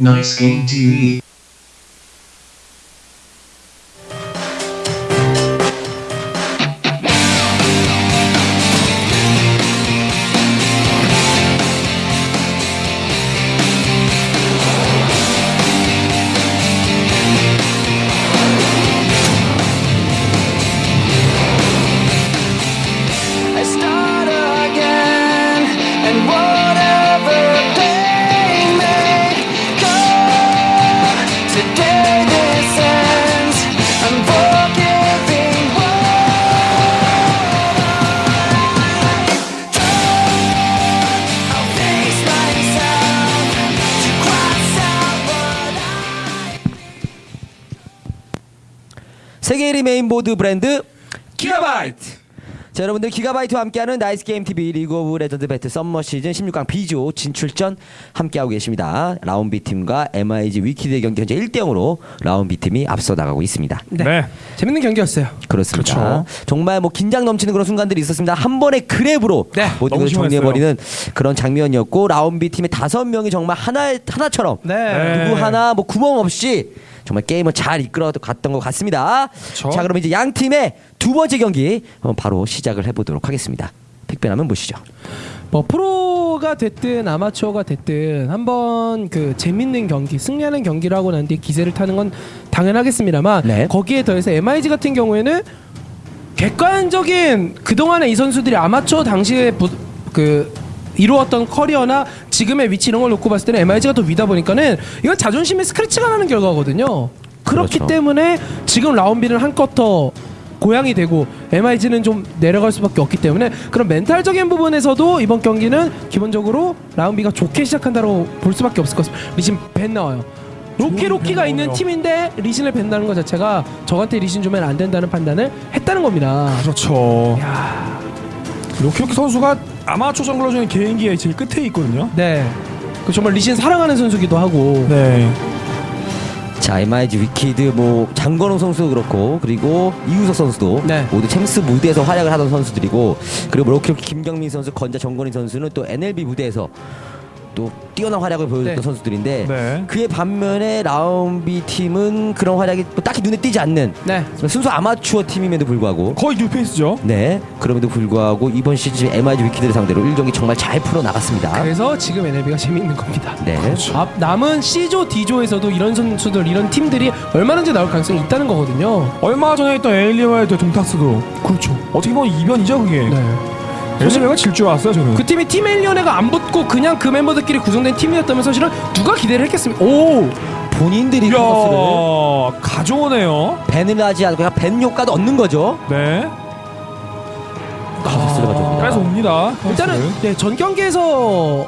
Nice Game TV. 자 여러분들 기가바이트와 함께하는 나이스 게임 TV 리그 오브 레전드 배틀 썸머 시즌 16강 B조 진출전 함께하고 계십니다. 라운 B 팀과 MIG 위키드의 경기 현재 1대 0으로 라운 B 팀이 앞서 나가고 있습니다. 네. 재밌는 경기였어요. 그렇습니다. 그렇죠. 정말 뭐 긴장 넘치는 그런 순간들이 있었습니다. 한 번의 grab으로 네, 모든 것을 심했어요. 정리해 버리는 그런 장면이었고 라운 B 팀의 다섯 명이 정말 하나 하나처럼 네. 누구 하나 뭐 구멍 없이 정말 게임을 잘 이끌어 갔던 것 같습니다. 그렇죠. 자 그럼 이제 양 팀의 두 번째 경기 어, 바로 시작을 해보도록 하겠습니다. 픽변하면 보시죠. 뭐 프로가 됐든 아마추어가 됐든 한번 그 재밌는 경기, 승리하는 경기를 하고 난 뒤에 기세를 타는 건 당연하겠습니다만 네. 거기에 더해서 MIG 같은 경우에는 객관적인 그동안의 이 선수들이 아마추어 당시에 부, 그 이루었던 커리어나 지금의 위치 이런 걸 놓고 봤을 때는 MIG가 더 위다 보니까는 이건 자존심에 스크래치가 나는 결과거든요. 그렇기 그렇죠. 때문에 지금 라운비는 한껏 더 고양이 되고 MIG는 좀 내려갈 수밖에 없기 때문에 그런 멘탈적인 부분에서도 이번 경기는 기본적으로 라운비가 좋게 시작한다고 볼 수밖에 없을 것 같습니다. 리신 ban 나와요. 로키 로키가 있는 팀인데 리신을 ban다는 것 자체가 저한테 리신 주면 안 된다는 판단을 했다는 겁니다. 그렇죠. 야, 로키로키 선수가 아마추어 jungler 중에 개인기에 제일 끝에 있거든요. 네. 그 정말 리신 사랑하는 선수기도 하고. 네. 자 MIG 위키드 뭐 장건호 선수도 그렇고 그리고 이우석 선수도 네. 모두 챔스 무대에서 활약을 하던 선수들이고 그리고 로키로키 김경민 선수 건자 정건희 선수는 또 NLB 무대에서 또 뛰어난 활약을 보여줬던 네. 선수들인데 네. 그의 반면에 라운비 팀은 그런 활약이 뭐 딱히 눈에 띄지 않는 네. 순수 아마추어 팀임에도 불구하고 거의 뉴페이스죠. 네 그럼에도 불구하고 이번 시즌 MIG 위키드를 상대로 1경기 정말 잘 풀어 나갔습니다. 그래서 지금 NLB가 재미있는 겁니다. 네. 앞 남은 C조, D조에서도 이런 선수들, 이런 팀들이 얼마든지 나올 가능성이 있다는 거거든요. 얼마 전에 있던 에일리와의 동탁스도 그렇죠. 어떻게 보면 이변이죠 그게. 네. 에일리와가 질 줄 알았어요 저는. 그 팀이 팀 엘리언회가 안 붙고 그냥 그 멤버들끼리 구성된 팀이었다면 사실은 누가 기대를 했겠습니까? 오, 본인들이 이야 가져오네요. 밴을 하지 않고 그냥 밴 효과도 얻는 거죠. 네. 가스를 가져옵니다. 그래서 옵니다. 일단은 네, 전 경기에서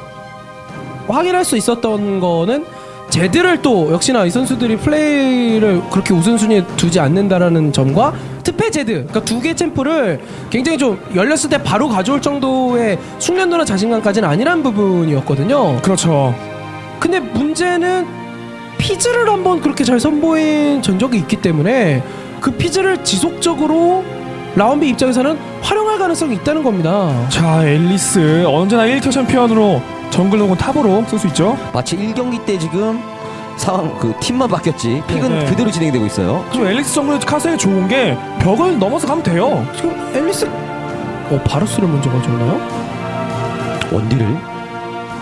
확인할 수 있었던 거는 제드를 또 역시나 이 선수들이 플레이를 그렇게 우선순위에 두지 않는다라는 점과 특패 제드 그러니까 두 개 챔프를 굉장히 좀 열렸을 때 바로 가져올 정도의 숙련도나 자신감까지는 아니란 부분이었거든요. 그렇죠. 근데 문제는 피즈를 한번 그렇게 잘 선보인 전적이 있기 때문에 그 피즈를 지속적으로 라운비 입장에서는 활용할 가능성이 있다는 겁니다. 자 앨리스 언제나 1켜 챔피언으로 정글 혹은 탑으로 쓸 수 있죠. 마치 1경기 때 지금 상황 그 팀만 바뀌었지 pick은 네. 그대로 진행되고 있어요. 지금 앨리스 정글 카스에 좋은 게 벽을 넘어서 가면 돼요. 지금 앨리스 어 바루스를 먼저 가져오나요? 원딜을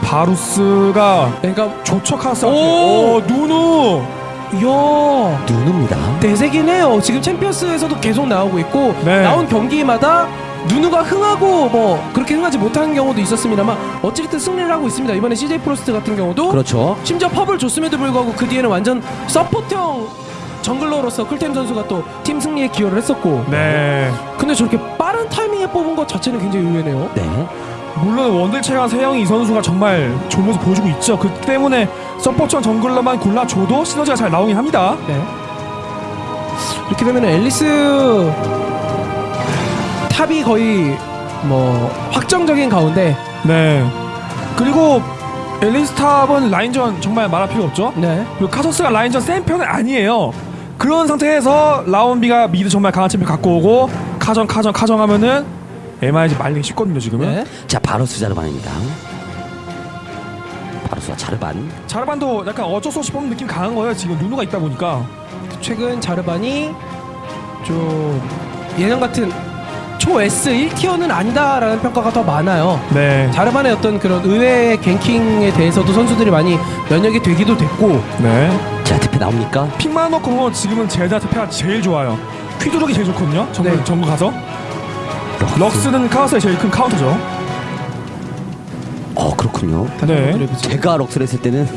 바루스가 그러니까 조처 카스. 오! 오 누누. 이야 누누입니다. 대세긴 해요. 지금 챔피언스에서도 계속 나오고 있고 네. 나온 경기마다 누누가 흥하고 뭐 그렇게 흥하지 못하는 경우도 있었습니다만 어찌됐든 승리를 하고 있습니다. 이번에 CJ 프로스트 같은 경우도 그렇죠. 심지어 퍼블을 줬음에도 불구하고 그 뒤에는 완전 support형 jungler로서 클템 선수가 또 팀 승리에 기여를 했었고 네. 근데 저렇게 빠른 타이밍에 뽑은 것 자체는 굉장히 의외네요. 네. 물론 원딜 체감 세영이 이 선수가 정말 좋은 모습 보여주고 있죠. 그 때문에 support형 jungler만 골라줘도 시너지가 잘 나오긴 합니다. 네. 이렇게 되면 앨리스 탑이 거의 뭐 확정적인 가운데 네. 그리고 앨리스 탑은 라인전 정말 말할 필요 없죠. 네. 그리고 카서스가 라인전 센 편은 아니에요. 그런 상태에서 라운비가 미드 정말 강한 챔피언 갖고 오고 카정 카정 카정 하면은 MIG 말리기 쉽거든요 지금은. 네. 자 바루스 자르반입니다. 바루스와 자르반. 자르반도 약간 어쩔 수 없이 뽑는 느낌 강한 거예요. 지금 누누가 있다 보니까. 최근 자르반이 좀 예전 같은 초 S 1티어는 아니다라는 평가가 더 많아요. 네. 자르반의 어떤 그런 의외의 갱킹에 대해서도 선수들이 많이 면역이 되기도 됐고 네. 자, 투표 나옵니까? 픽만 놓고 보면 지금은 젤다 특패가 제일 좋아요. 퀴드록이 제일 좋거든요. 정글 네. 정글 가서. 럭스는 카우스의 제일 큰 카운터죠. 어, 그렇군요. 네. 제가 럭스를 했을 때는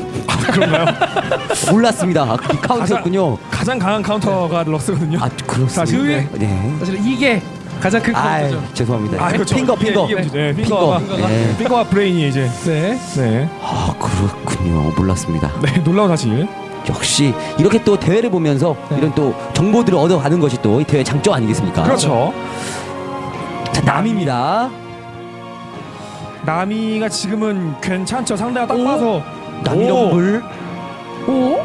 그런가요? 몰랐습니다. 이 카운터였군요. 가장 강한 카운터가 럭스거든요. 아, 그렇습니다. 사실, 네. 네. 사실 이게 가장 큰 아, 카운터죠. 죄송합니다. 아, 그렇죠. finger, finger. 문제죠. 네, finger가. finger. 네. finger와 브레인이 이제 네. 네. 아, 그렇군요. 몰랐습니다. 네, 놀라운 사실. 역시 이렇게 또 대회를 보면서 네. 이런 또 정보들을 얻어가는 것이 또 이 대회 장점 아니겠습니까? 그렇죠. 자, 나미입니다. 나미가 지금은 괜찮죠. 상대가 딱 오. 봐서 남이 오. 럼블. 오?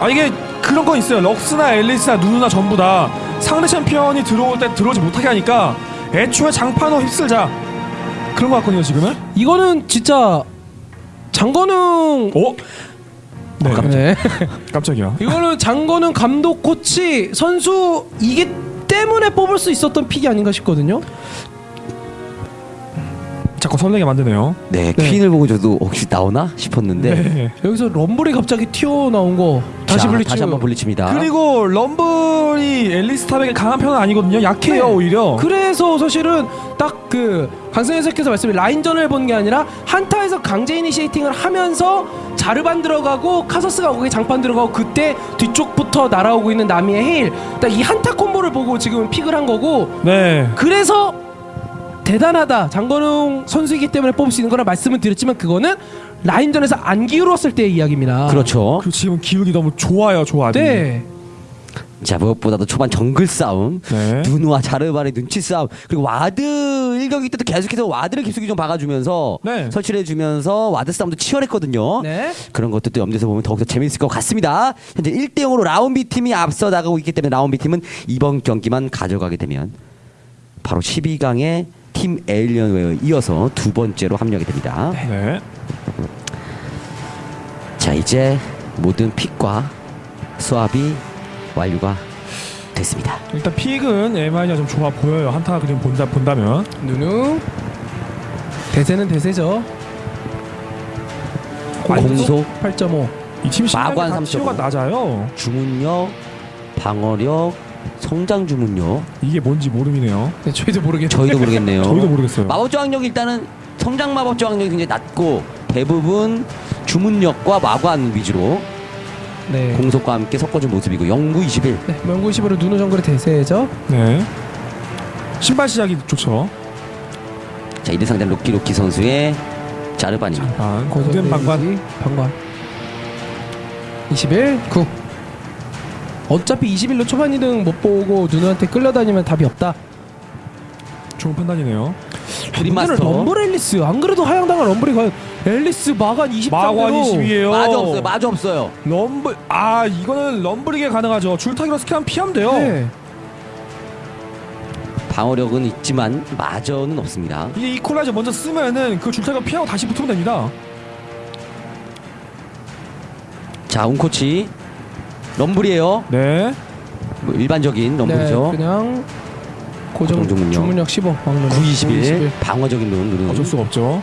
아 이게 그런 거 있어요. 럭스나 앨리스나 누누나 전부 다 상대 챔피언이 들어올 때 들어오지 못하게 하니까 애초에 장판으로 휩쓸자 그런 거 같거든요 지금은. 이거는 진짜 장건웅 오. 네. 네. 깜짝이야. 이거는 장건웅 감독 코치 선수 이게 때문에 뽑을 수 있었던 pick이 아닌가 싶거든요. 자꾸 설레게 만드네요. 네, 네. 퀸을 보고 저도 혹시 나오나 싶었는데. 네. 여기서 럼블이 갑자기 튀어나온 거 다시 자, 블리츠 다시 한번 블리츠입니다. 그리고 럼블이 앨리스 탑에게 강한 편은 아니거든요. 약해요 네. 오히려. 그래서 사실은 딱 그 강승현 선수께서 말씀해 라인전을 본 게 아니라 한타에서 강제 initiating을 하면서 자르반 들어가고 카서스가 거기 장판 들어가고 그때 뒤쪽부터 날아오고 있는 나미의 해일 딱 이 한타 콤보를 보고 지금 pick을 한 거고 네. 그래서 대단하다 장건웅 선수이기 때문에 뽑을 수 있는 거라 말씀을 드렸지만 그거는 라인전에서 안 기울었을 때의 이야기입니다. 그렇죠. 그 지금 기운이 너무 좋아요, 조합이. 네. 자, 무엇보다도 초반 정글 싸움. 네. 누누와 자르반의 눈치 싸움 그리고 ward 1경기 때도 계속해서 ward를 깊숙이 좀 박아주면서 네. 설치를 해주면서 ward 싸움도 치열했거든요 네. 그런 것도 염두에서 보면 더욱더 재밌을 것 같습니다 현재 1대0으로 라운비 팀이 앞서 나가고 있기 때문에 라운비 팀은 이번 경기만 가져가게 되면 바로 12강의 팀 에일리언웨어에 이어서 두 번째로 합류하게 됩니다 네. 자 이제 모든 픽과 수합이 완료가 됐습니다 일단 픽은 MI가 좀 좋아 보여요. 한타 그림 본다 본다면. 누누 대세는 대세죠. 공속 8.5. 이팀 마관 실력이 다 치고가 3.5. 낮아요. 주문력 방어력 성장 주문력 이게 뭔지 모름이네요. 네, 저희도 모르겠네요. 저희도 모르겠네요. 저희도 모르겠어요. 마법 저항력이 일단은 성장 마법 저항력이 굉장히 낮고 대부분 주문력과 마관 위주로 네. 공속과 함께 섞어준 모습이고 영구 21. 네, 명구 10으로 누누 정글의 대세죠. 네. 신발 시작이 좋죠. 자 이대 상대 로키 로키 선수의 자르반입니다. 아, 고된 방관. 데미지, 방관. 21, 9. 어차피 21로 초반 이등 못 보고 누누한테 끌려다니면 답이 없다. 좋은 판단이네요. 문제는 럼블 앨리스. 안 그래도 하향당한 럼블이 과연 앨리스 마간 20 마관 상대로 22예요. 마저 없어요. 마저 없어요. 럼블 아 이거는 럼블이게 가능하죠. 줄타기로 스캔 피하면 돼요. 네. 방어력은 있지만 마저는 없습니다. 이게 이퀄라이저 먼저 쓰면은 그 줄타기로 피하고 다시 붙으면 됩니다. 자 운코치 럼블이에요. 네. 뭐 일반적인 럼블이죠. 네, 그냥 고정 주문력. 주문력 15 왕눈 9 21 방어적인 룬 누르는. 어쩔 수가 없죠.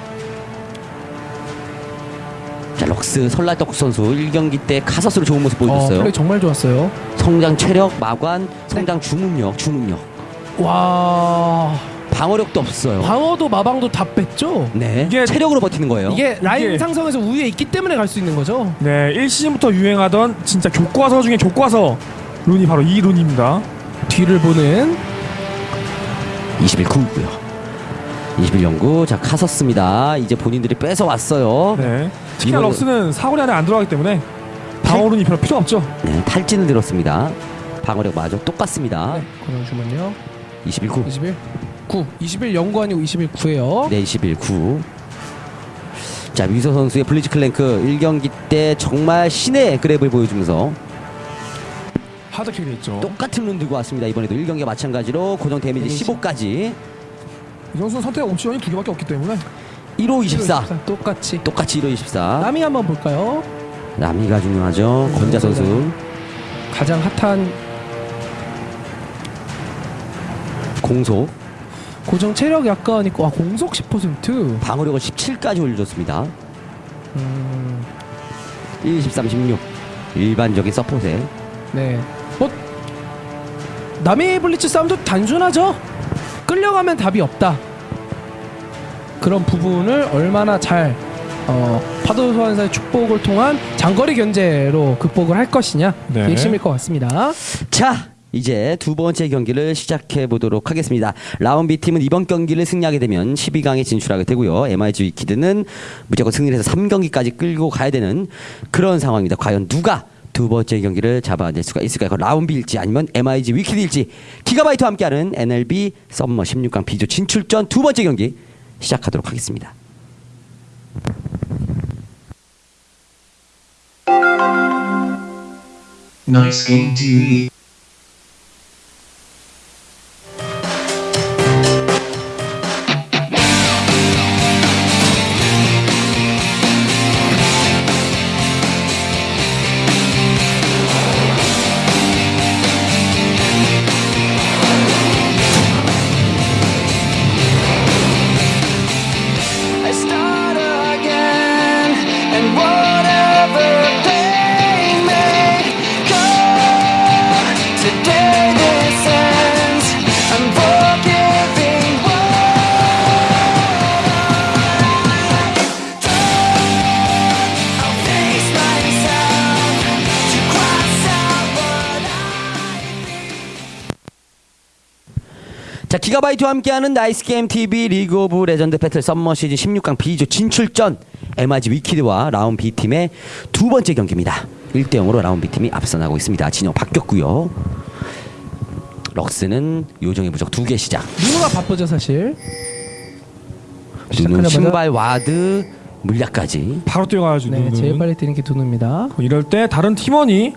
자 럭스 설날떡 선수 1경기 때 카서스로 좋은 모습 어, 보여줬어요. 플레이 정말 좋았어요. 성장 체력, 마관, 성장 주문력, 주문력. 와 방어력도 없어요. 방어도 마방도 다 뺐죠. 네. 이게- 체력으로 버티는 거예요. 이게 라인 이게- 상성에서 우위에 있기 때문에 갈 수 있는 거죠. 네, 1시즌부터 유행하던 진짜 교과서 중에 교과서 rune이 바로 이 rune입니다. 뒤를 보는 21 9고요. 21 영구. 자 카서스입니다. 이제 본인들이 뺏어 왔어요. 네. 네. 특히나 이거는- 럭스는 사거리 안에 안 들어가기 때문에 방어 rune이 별로 필요 없죠. 탈진을 들었습니다. 방어력 마저 똑같습니다. 네, 주문력 21 9. 21 9 21 영구 아니고 21 9예요. 네, 21 9. 자 위서 선수의 블리츠 크랭크 1경기 때 정말 신의 grab을 보여주면서 hard carry 했죠. 똑같은 룬 들고 왔습니다. 이번에도 1경기와 마찬가지로 고정 데미지 데미지. 15까지 이 선수는 선택 옵션이 두 개밖에 없기 때문에 1호 24. 똑같이. 똑같이 1호 24. 나미 한번 볼까요? 나미가 중요하죠. 권자 선수. 가장 핫한 공속. 고정 체력 약간 있고 아 공속 10%. 방어력을 17까지 올려줬습니다. 음, 1, 13, 16. 일반적인 서폿에. 네. 뭐 남이 블리츠 싸움도 단순하죠. 끌려가면 답이 없다. 그런 부분을 얼마나 잘 어, 파도 소환사의 축복을 통한 장거리 견제로 극복을 할 것이냐 네. 그 핵심일 것 같습니다. 자, 이제 두 번째 경기를 시작해 보도록 하겠습니다. 라운비 팀은 이번 경기를 승리하게 되면 12강에 진출하게 되고요. MIG 위키드는 무조건 승리를 해서 3경기까지 끌고 가야 되는 그런 상황입니다. 과연 누가 두 번째 경기를 잡아낼 수가 있을까요? 그건 라운비일지 아니면 MIG 위키드일지 기가바이트와 함께하는 NLB 썸머 16강 비조 진출전 두 번째 경기 시작하도록 하겠습니다. Nice Game TV. 자 기가바이트와 함께하는 나이스 게임 TV 리그 오브 레전드 배틀 썸머 시즌 16강 B조 진출전 MIG 위키드와 라운 B 팀의 두 번째 경기입니다. 1대 0으로 라운 B 팀이 앞서 나가고 있습니다. 진영 바뀌었고요. 럭스는 요정의 부적 두 개 시작. 누누가 바쁘죠 사실. 누누 신발 ward 물약까지. 바로 뛰어가야죠. 네, 누누는. 제일 빨리 뛰는 게 누누입니다. 이럴 때 다른 팀원이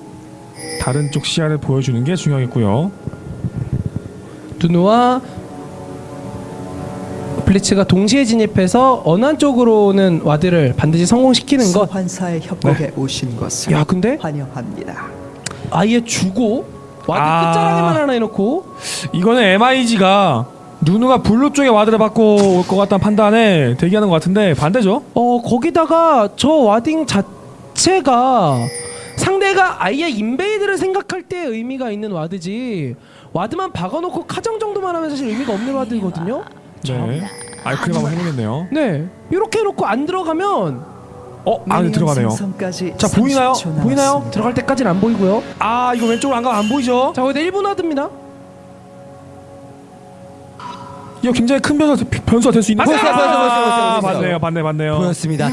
다른 쪽 시야를 보여주는 게 중요하겠고요. 누누와 블리츠가 동시에 진입해서 어느 한쪽으로는 ward를 반드시 성공시키는 것. 소환사의 협곡에 오신 것을 야 근데 환영합니다. 아예 주고 ward 아. 끝자락에만 하나 해놓고 이거는 MIG가 누누가 블루 쪽에 ward를 박고 올 것 같다는 판단에 대기하는 것 같은데 반대죠. 어 거기다가 저 warding 자체가 상대가 아예 invade를 생각할 때 의미가 있는 ward지 ward만 박아놓고 카정 정도만 하면 사실 의미가 없는 ward거든요. 네. 아이크림 한번 해보겠네요. 네 이렇게 해놓고 안 들어가면 어, 안에 들어가네요. 자, 보이나요? 30초 보이나요? 들어갈 때까지는 안 보이고요. 아, 이거 왼쪽으로 안 가면 안 보이죠? 자 거기다 1분 ward입니다. 이거 굉장히 큰 변수, 변수가 될 수 있는 보였어요, 보였어요, 보였어요, 아, 보였어요. 맞네요, 맞네, 맞네요. 보였습니다.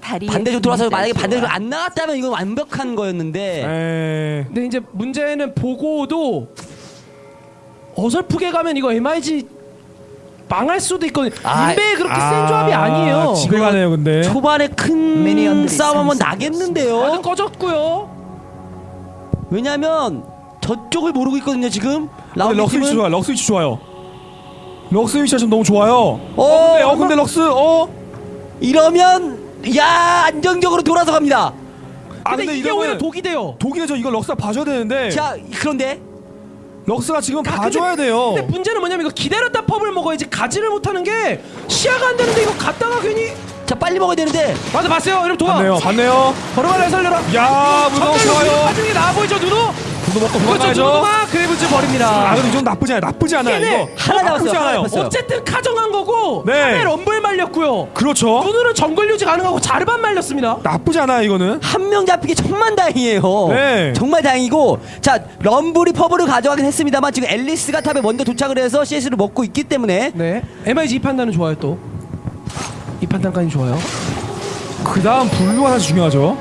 다리에 반대쪽 돌아서 만약에. 반대로 안 나갔다면 이건 완벽한 거였는데 에... 근데 이제 문제는 보고도 어설프게 가면 이거 MIG 망할 수도 있거든요. 아, 인베 그렇게 센 조합이 아니에요. 집에 가네요, 근데. 초반에 큰 싸움 한번 나겠는데요. 꺼졌고요. 왜냐면 저쪽을 모르고 있거든요 지금. 근데 라운드 럭스 위치 팀은 좋아요, 럭스 위치 좋아요. 럭스 위치가 지금 너무 좋아요. 어, 어, 근데, 어, 근데 럭스, 어? 이러면 야 안정적으로 돌아서 갑니다. 아, 근데, 근데 이게 오히려 독이 돼요. 독일에서 이거 럭스가 봐줘야 되는데. 자 그런데 럭스가 지금 아, 봐줘야 근데- 돼요. 근데 문제는 뭐냐면 이거 기다렸다 펍을 먹어야지 가지를 못하는 게 시야가 안 되는데 이거 갔다가 괜히 자 빨리 먹어야 되는데 맞아 봤어요. 이러면 도와. 봤네요, 봤네요. 걸어가려 살려라. 야, 무서워, 좋아요. 가중이 나와 보이죠 누누? 돈도 먹고 도망가야죠. 그래브즈 버립니다. 아, 근데 좀 나쁘지 않아요. 나쁘지 않아요, 이거. 하나 나쁘지 남았어요, 하나 않아요. 남았어요. 어쨌든 카정한 거고 네. 네. 럼블 말렸고요. 그렇죠. 누누는 정글 유지 가능하고 자르반 말렸습니다. 나쁘지 않아요, 이거는. 한 명 잡히기 천만다행이에요. 네. 정말 다행이고 자 럼블이 퍼블을 가져가긴 했습니다만 지금 앨리스가 top에 먼저 도착을 해서 CS를 먹고 있기 때문에 네. MIG 이 판단은 좋아요 또. 이 판단까지 좋아요. 그 다음 blue가 사실 중요하죠.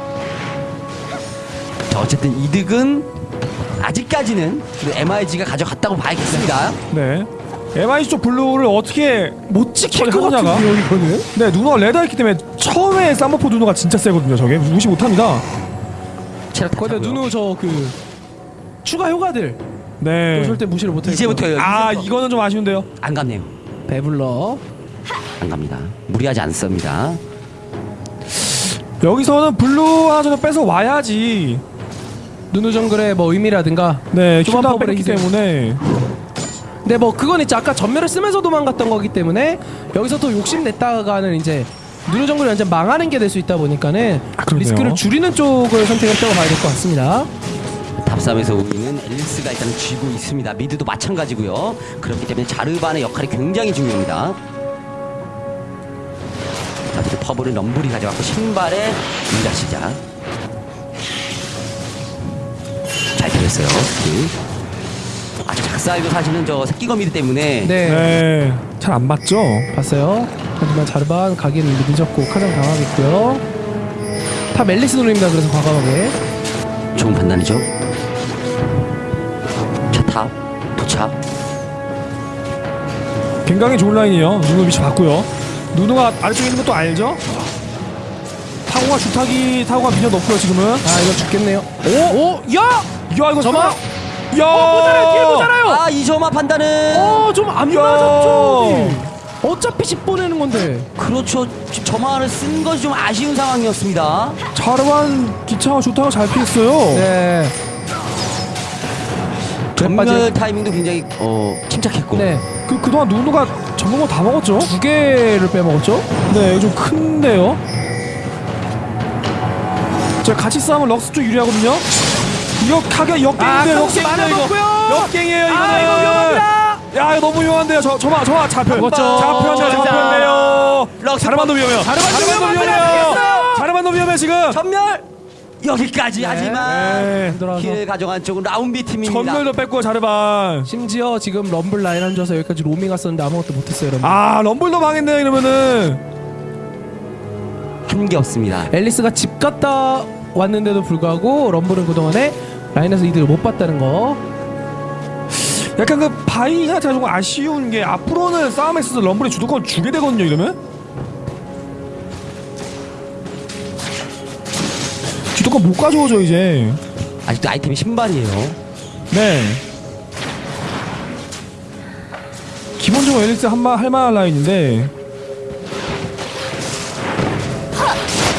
자, 어쨌든 이득은 아직까지는 MIG가 가져갔다고 봐야겠습니다. 네. MIG 쪽 blue를 어떻게 못 지킬 것 하느냐가. 같은데요 이거는? 네, 누누가 레더 있기 때문에 처음에 쌈머포 누누가 진짜 세거든요, 저게. 무시 못 합니다. 체력 거기다. 누누 저그 추가 효과들 네. 또 절대 무시를 못해요. 이제부터요. 아. 이거는 좀 아쉬운데요. 안 갔네요. 배불러 안 갑니다. 무리하지 않습니다. 여기서는 blue 하나 정도 뺏어 와야지. 누누 정글의 뭐 의미라든가 네, 퍼블의 뺐기. 때문에 근데 뭐 그건 있죠 아까 점멸을 쓰면서 도망갔던 거기 때문에 여기서 또 욕심 냈다가는 이제 누누 정글이 완전 망하는 게 될 수 있다 보니까는 그러네요. 리스크를 줄이는 쪽을 선택했다고 봐야 될 것 같습니다 탑삼에서 우리는 앨리스가 일단 쥐고 있습니다. mid도 마찬가지고요. 그렇기 때문에 자르반의 역할이 굉장히 중요합니다. 자, 이제 퍼블은 럼블이 가져갔고 신발에 인자 시작. 잘 들었어요. 스킬. 아주 작살도 사실은 저 새끼거미들 때문에 네, 네, 잘안 맞죠? 봤어요 하지만 자르반 가기는 늦었고 카장 당하겠고요 탑 앨리스 노립니다 그래서 과감하게 좋은 판단이죠. 자, 탑 도착. 굉장히 좋은 라인이에요. 누누 위치 봤고요. 누누가 아래쪽에 있는 것도 알죠? 타고가 주타기 타고가 미녀 넣고요 지금은. 아 이거 죽겠네요 오! 오! 야! 야 이거 저만! 야어 모자라요 뒤에 모자라요 아, 이 점화 판단은 어좀안 야. 맞았죠 어차피 10 보 내는 건데 그렇죠. 점화를 쓴 것이 좀 아쉬운 상황이었습니다. 자르반 기차와 주타가 잘 피했어요. 네 전멸 빠진- 타이밍도 굉장히 어 침착했고. 네. 그 그동안 누누가 전공을 다 먹었죠. 두 개를 빼먹었죠? 네, 좀 큰데요. 자 같이 싸우면 럭스 쪽 유리하거든요. 이거 카게 역갱인데 아, 역갱인데 많이 이거 먹고요. 역갱이에요 이거는. 아, 이거 위험합니다. 야 이거 너무 위험한데요. 저 저마 저마 잡혀. 먹었죠. 잡혔네 진짜. 잡혔네요. 럭스 자르반도 위험해요. 자르반도 위험합니다. 위험해요. 자르반도 위험해 지금. 전멸 여기까지 하지만 네. 킬을 가져간 쪽은 라운비 팀입니다. 전멸도 뺐고 자르반. 심지어 지금 럼블 라인 안 줘서 여기까지 로밍 왔었는데 아무것도 못했어요 여러분 아 럼블도 망했네요 이러면은. 한 게 없습니다. 앨리스가 집 갔다 왔는데도 불구하고 럼블은 그동안에 라인에서 이득을 못 봤다는 거 약간 그 바이가 제가 좀 아쉬운 게 앞으로는 싸움에 있어서 럼블이 주도권 주게 되거든요 이러면 주도권 못 가져오죠 이제. 아직도 아이템이 신발이에요. 네. 기본적으로 엘릭스 한마 할만한 라인인데.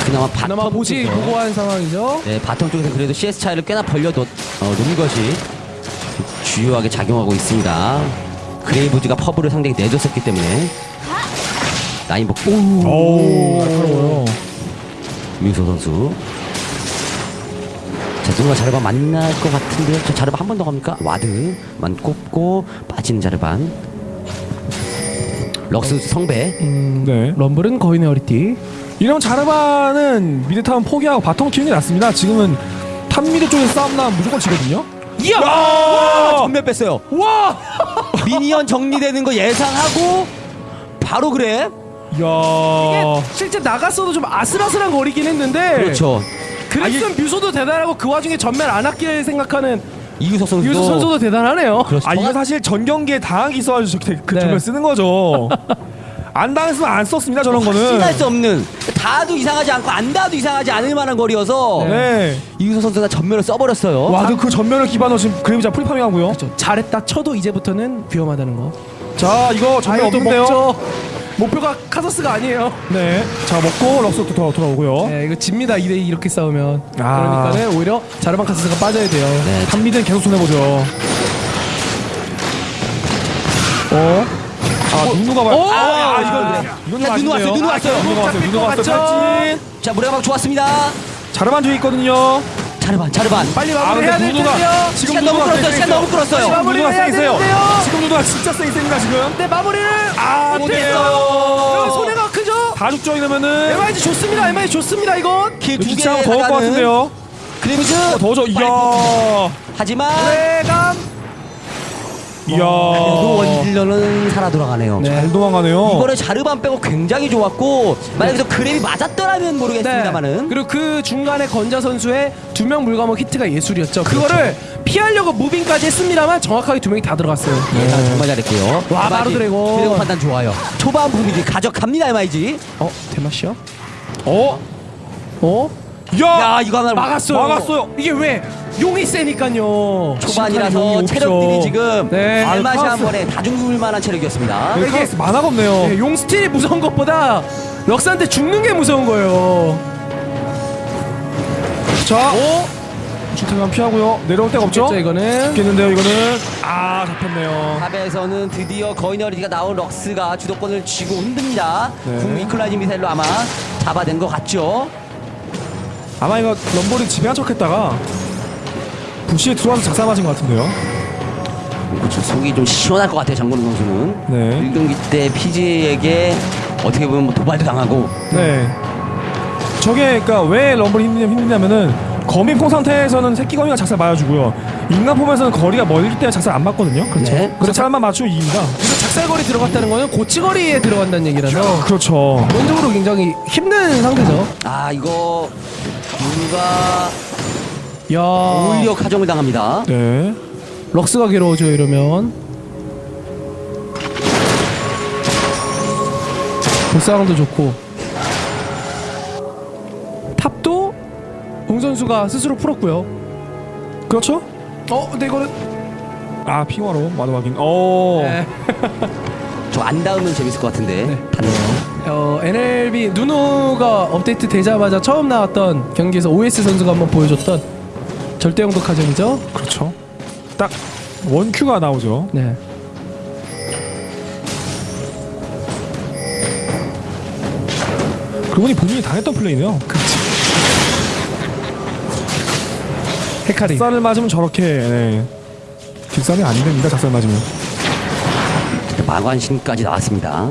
그나마 bottom 그나마 모지 쪽에서. 보고한 상황이죠? 네, bottom 쪽에서 그래도 CS 차이를 꽤나 벌려놓은 어, 놓은 것이 주요하게 작용하고 있습니다. 그레이브즈가 퍼블을 상대히 내줬었기 때문에. 라인 복구 오. 날카로워요. 뮤소 선수. 자, 누가 자르반 만날 것 같은데요. 저 자르반 한 번 더 갑니까? ward만 꼽고 빠지는 자르반. 럭스 성배. 음, 네 럼블은 거인의 허리띠 이런 자르반은 mid 타워 포기하고 bottom 키우는 게 낫습니다 지금은 top mid 쪽에서 싸움 나면 무조건 지거든요 이야! 야 점멸 뺐어요. 와! minion 정리되는 거 예상하고 바로 그래. 야 실제 나갔어도 좀 아슬아슬한 거리긴 했는데 그렇죠. 그랬으면 뮤소도 대단하고 그 와중에 점멸 안 아낄 생각하는 이유석 선수도 유소 선수도 대단하네요 그렇죠. 아 이거 사실 전 경기에 당하기 있어가지고 그 네. 점멸 쓰는 거죠. 안 당했으면 안 썼습니다 저런 거는. 확신할 수 없는 다도 이상하지 않고 안 다도 이상하지 않을 만한 거리여서 네. 이유석 선수가 점멸을 써버렸어요. 와, 그 점멸을 기반으로 지금 그레이브즈 free farming 하고요. 그렇죠. 잘했다 쳐도 이제부터는 위험하다는 거 자, 이거 점멸 아, 없는데요. 먹죠 목표가 카서스가 아니에요 네. 자, 먹고 럭스도 돌아, 돌아오고요. 네, 이거 집니다 2대2 이렇게 싸우면 아. 그러니까는 오히려 자르반 카서스가 빠져야 돼요 네, 한미는 계속 손해보죠. 어? 아, 누누가 봐. 오! 아, 아, 아, 이건, 이건 좀 자, 누누 아쉽네요. 왔어요, 누누 왔어요. 누누 왔어요, 누누 왔어요. 자 무례막 좋았습니다. 자르반 뒤에 있거든요. 자르반 자르반. 빨리 아, 마무리 해야 근데 될 누누가 텐데요 지금 너무 누누가 끌었어요. 시간. 너무 끌었어요. 마무리 누누가 해야 세게 있어요. 되는데요. 지금 누누가 진짜 세게 있습니다, 지금. 네 마무리를 아, 못해요. 손해가 크죠? 다 죽죠, 이러면은. MIG 좋습니다 MIG 좋습니다 이건 킬두개 기차하면 더울 것 같은데요. 그레이브즈 더워져. 이야. 하지만 외감 이야. 그래도 원딜러는 살아 돌아가네요. 잘 도망가네요. 이거를 자르반 빼고 굉장히 좋았고 만약에 저 그랩이 맞았더라면 모르겠습니다만은 그리고 그 중간에 건자 선수의 두 명 물감목 히트가 예술이었죠. 그렇죠. 그거를 피하려고 무빙까지 했습니다만 정확하게 두 명이 다 들어갔어요. 예, 다 정말 잘했고요. 와, 바로 드래곤. 드래곤 판단 좋아요. 초반 분위기 가져갑니다 MIG. 어 대마시요? 어? 어? 야! 야 이거 하나 막았어요. 막았어요. 이게 왜? 용이 세니까요. 초반이라서 용이 체력들이. 지금 네. 알맛이 아, 한 번에 다 죽을 만한 체력이었습니다. 네, 카라스 만화가 없네요. 네, 용 스틸이 무서운 것보다 럭스한테 죽는 게 무서운 거예요. 자, 주택만 피하고요. 내려올 데가 없죠? 이거는 죽겠는데요, 이거는. 아, 잡혔네요. 탑에서는 드디어 거인어리가 나온 럭스가 주도권을 쥐고 흔듭니다. 네. 궁 이퀄라이징 미사일로 아마 잡아낸 것 같죠? 아마 이거 럼볼이 지배한 척 했다가 부시에 들어와서 작살 맞은 것 같은데요. 그렇죠. 속이 좀 시원할 것 같아요, 장건우 선수는. 네. 1경기 때 피지에게 어떻게 보면 뭐 도발도 당하고 네. 저게 그러니까 왜 럼블이 힘드냐, 힘드냐면은 거미포 상태에서는 새끼 거미가 작살 맞아주고요. 인간 폼에서는 거리가 멀기 때문에 작살 안 맞거든요. 그렇죠. 네. 그래서 작살만 맞추면 이깁니다. 그래서 작살거리 들어갔다는 거는 고치거리에 들어간다는 얘기라서 그렇죠. 원적으로 굉장히 힘든 상태죠. 아 이거 누가 야 오히려 가정을 당합니다. 네. 럭스가 괴로워져 이러면 보상도 좋고 탑도 웅 선수가 스스로 풀었고요. 그렇죠? 어, 근데 이거는 아 핑화로 마도 확인. 오. 네. 저안 닿으면 재밌을 것 같은데 네. 닿네요. 어, NLB 누누가 업데이트 되자마자 처음 나왔던 경기에서 OS 선수가 한번 보여줬던 절대영도 카정이죠. 그렇죠. 딱 원큐가 나오죠. 네. 그분이 본인이 당했던 플레이네요. 헤카리. 작살을 맞으면 저렇게 네. 뒷살이 안 됩니다. 작살 맞으면. 마관신까지 나왔습니다.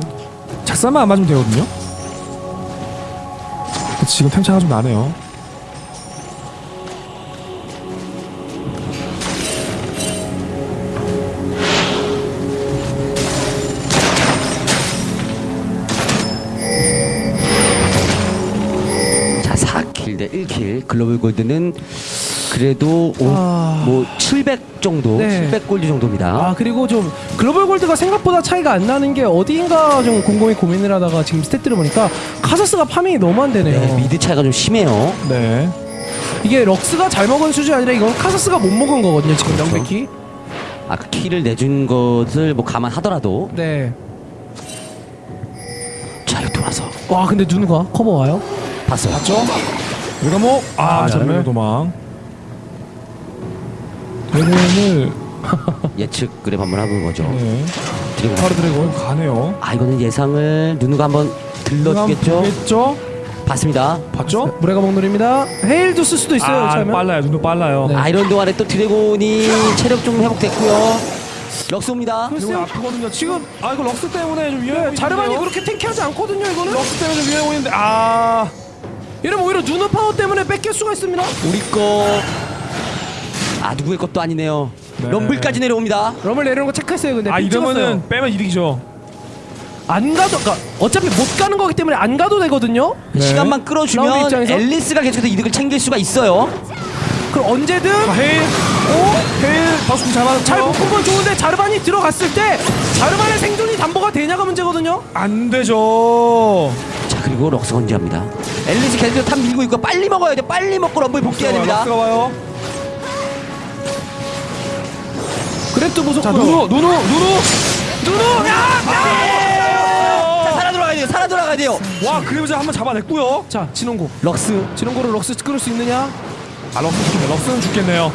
작살만 안 맞으면 되거든요. 지금 템차가 좀 나네요. 글로벌 골드는 그래도 오- 아. 뭐700 정도, 네. 700 골드 정도입니다. 아 그리고 좀 글로벌 골드가 생각보다 차이가 안 나는 게 어디인가 좀 곰곰이 고민을 하다가 지금 스탯들을 보니까 카서스가 farming이 너무 안 되네요. 네, mid 차이가 좀 심해요. 네. 이게 럭스가 잘 먹은 수준이 아니라 이건 카서스가 못 먹은 거거든요 지금 그렇죠. 명백히. 아그 키를 내준 것을 뭐 감안하더라도 네. 자 이거 돌아서 와 근데 누누가 커버 와요? 봤어요. 봤죠? 뭐? 아, 아, 점멸. 도망. 드래곤을 예측 grab 한번 해본 거죠. 네. 드래곤. 바로 드래곤 가네요. 아 이거는 예상을 누누가 한번 들러주겠죠? 보겠죠? 봤습니다. 봤죠? 물의 가목놀입니다. 헤일도 쓸 수도 있어요. 아, 차면. 빨라요. 눈도 빨라요. 네. 아 이런 동안에 또 드래곤이 체력 좀 회복됐고요. 럭스입니다. 드래곤 아프거든요. 지금 아 이거 럭스 때문에 좀 위험해 보이는데요. 자르반이 그렇게 탱키하지 않거든요 이거는. 럭스 때문에 좀 위험해 보이는데 아 이러면 오히려 누누 파워 때문에 뺏길 수가 있습니다. 우리 거. 아 누구의 것도 아니네요. 네. 럼블까지 내려옵니다. 럼을 내리는 거 체크했어요. 근데 아픽 이러면은 찍었어요. 빼면 이득이죠. 안 가도 그러니까 어차피 못 가는 거기 때문에 안 가도 되거든요. 네. 시간만 끌어주면? 앨리스가 계속해서 이득을 챙길 수가 있어요. 그럼 언제든 자, 헤일. 오? 헤일 바수kum 잘 맞았죠? 잘 묶은 건 좋은데 자르반이 들어갔을 때 자르반의 생존이 담보가 되냐가 문제거든요. 안 되죠. 자 그리고 럭스 건지합니다. 앨리스 계속 top 밀고 있고 빨리 먹어야 돼. 빨리 먹고 럼블 복귀해야 됩니다. 럭스가 와요. grab도 무섭고. 자 누누 누누 누누. 누누 야! 자 살아 돌아가야 돼요. 살아 돌아가야 돼요. 와 그레이브즈 한번 잡아냈고요. 자 진혼곡. 럭스 진혼곡을 럭스 끌을 수 있느냐? 아 럭스 죽겠네. 럭스는 죽겠네요.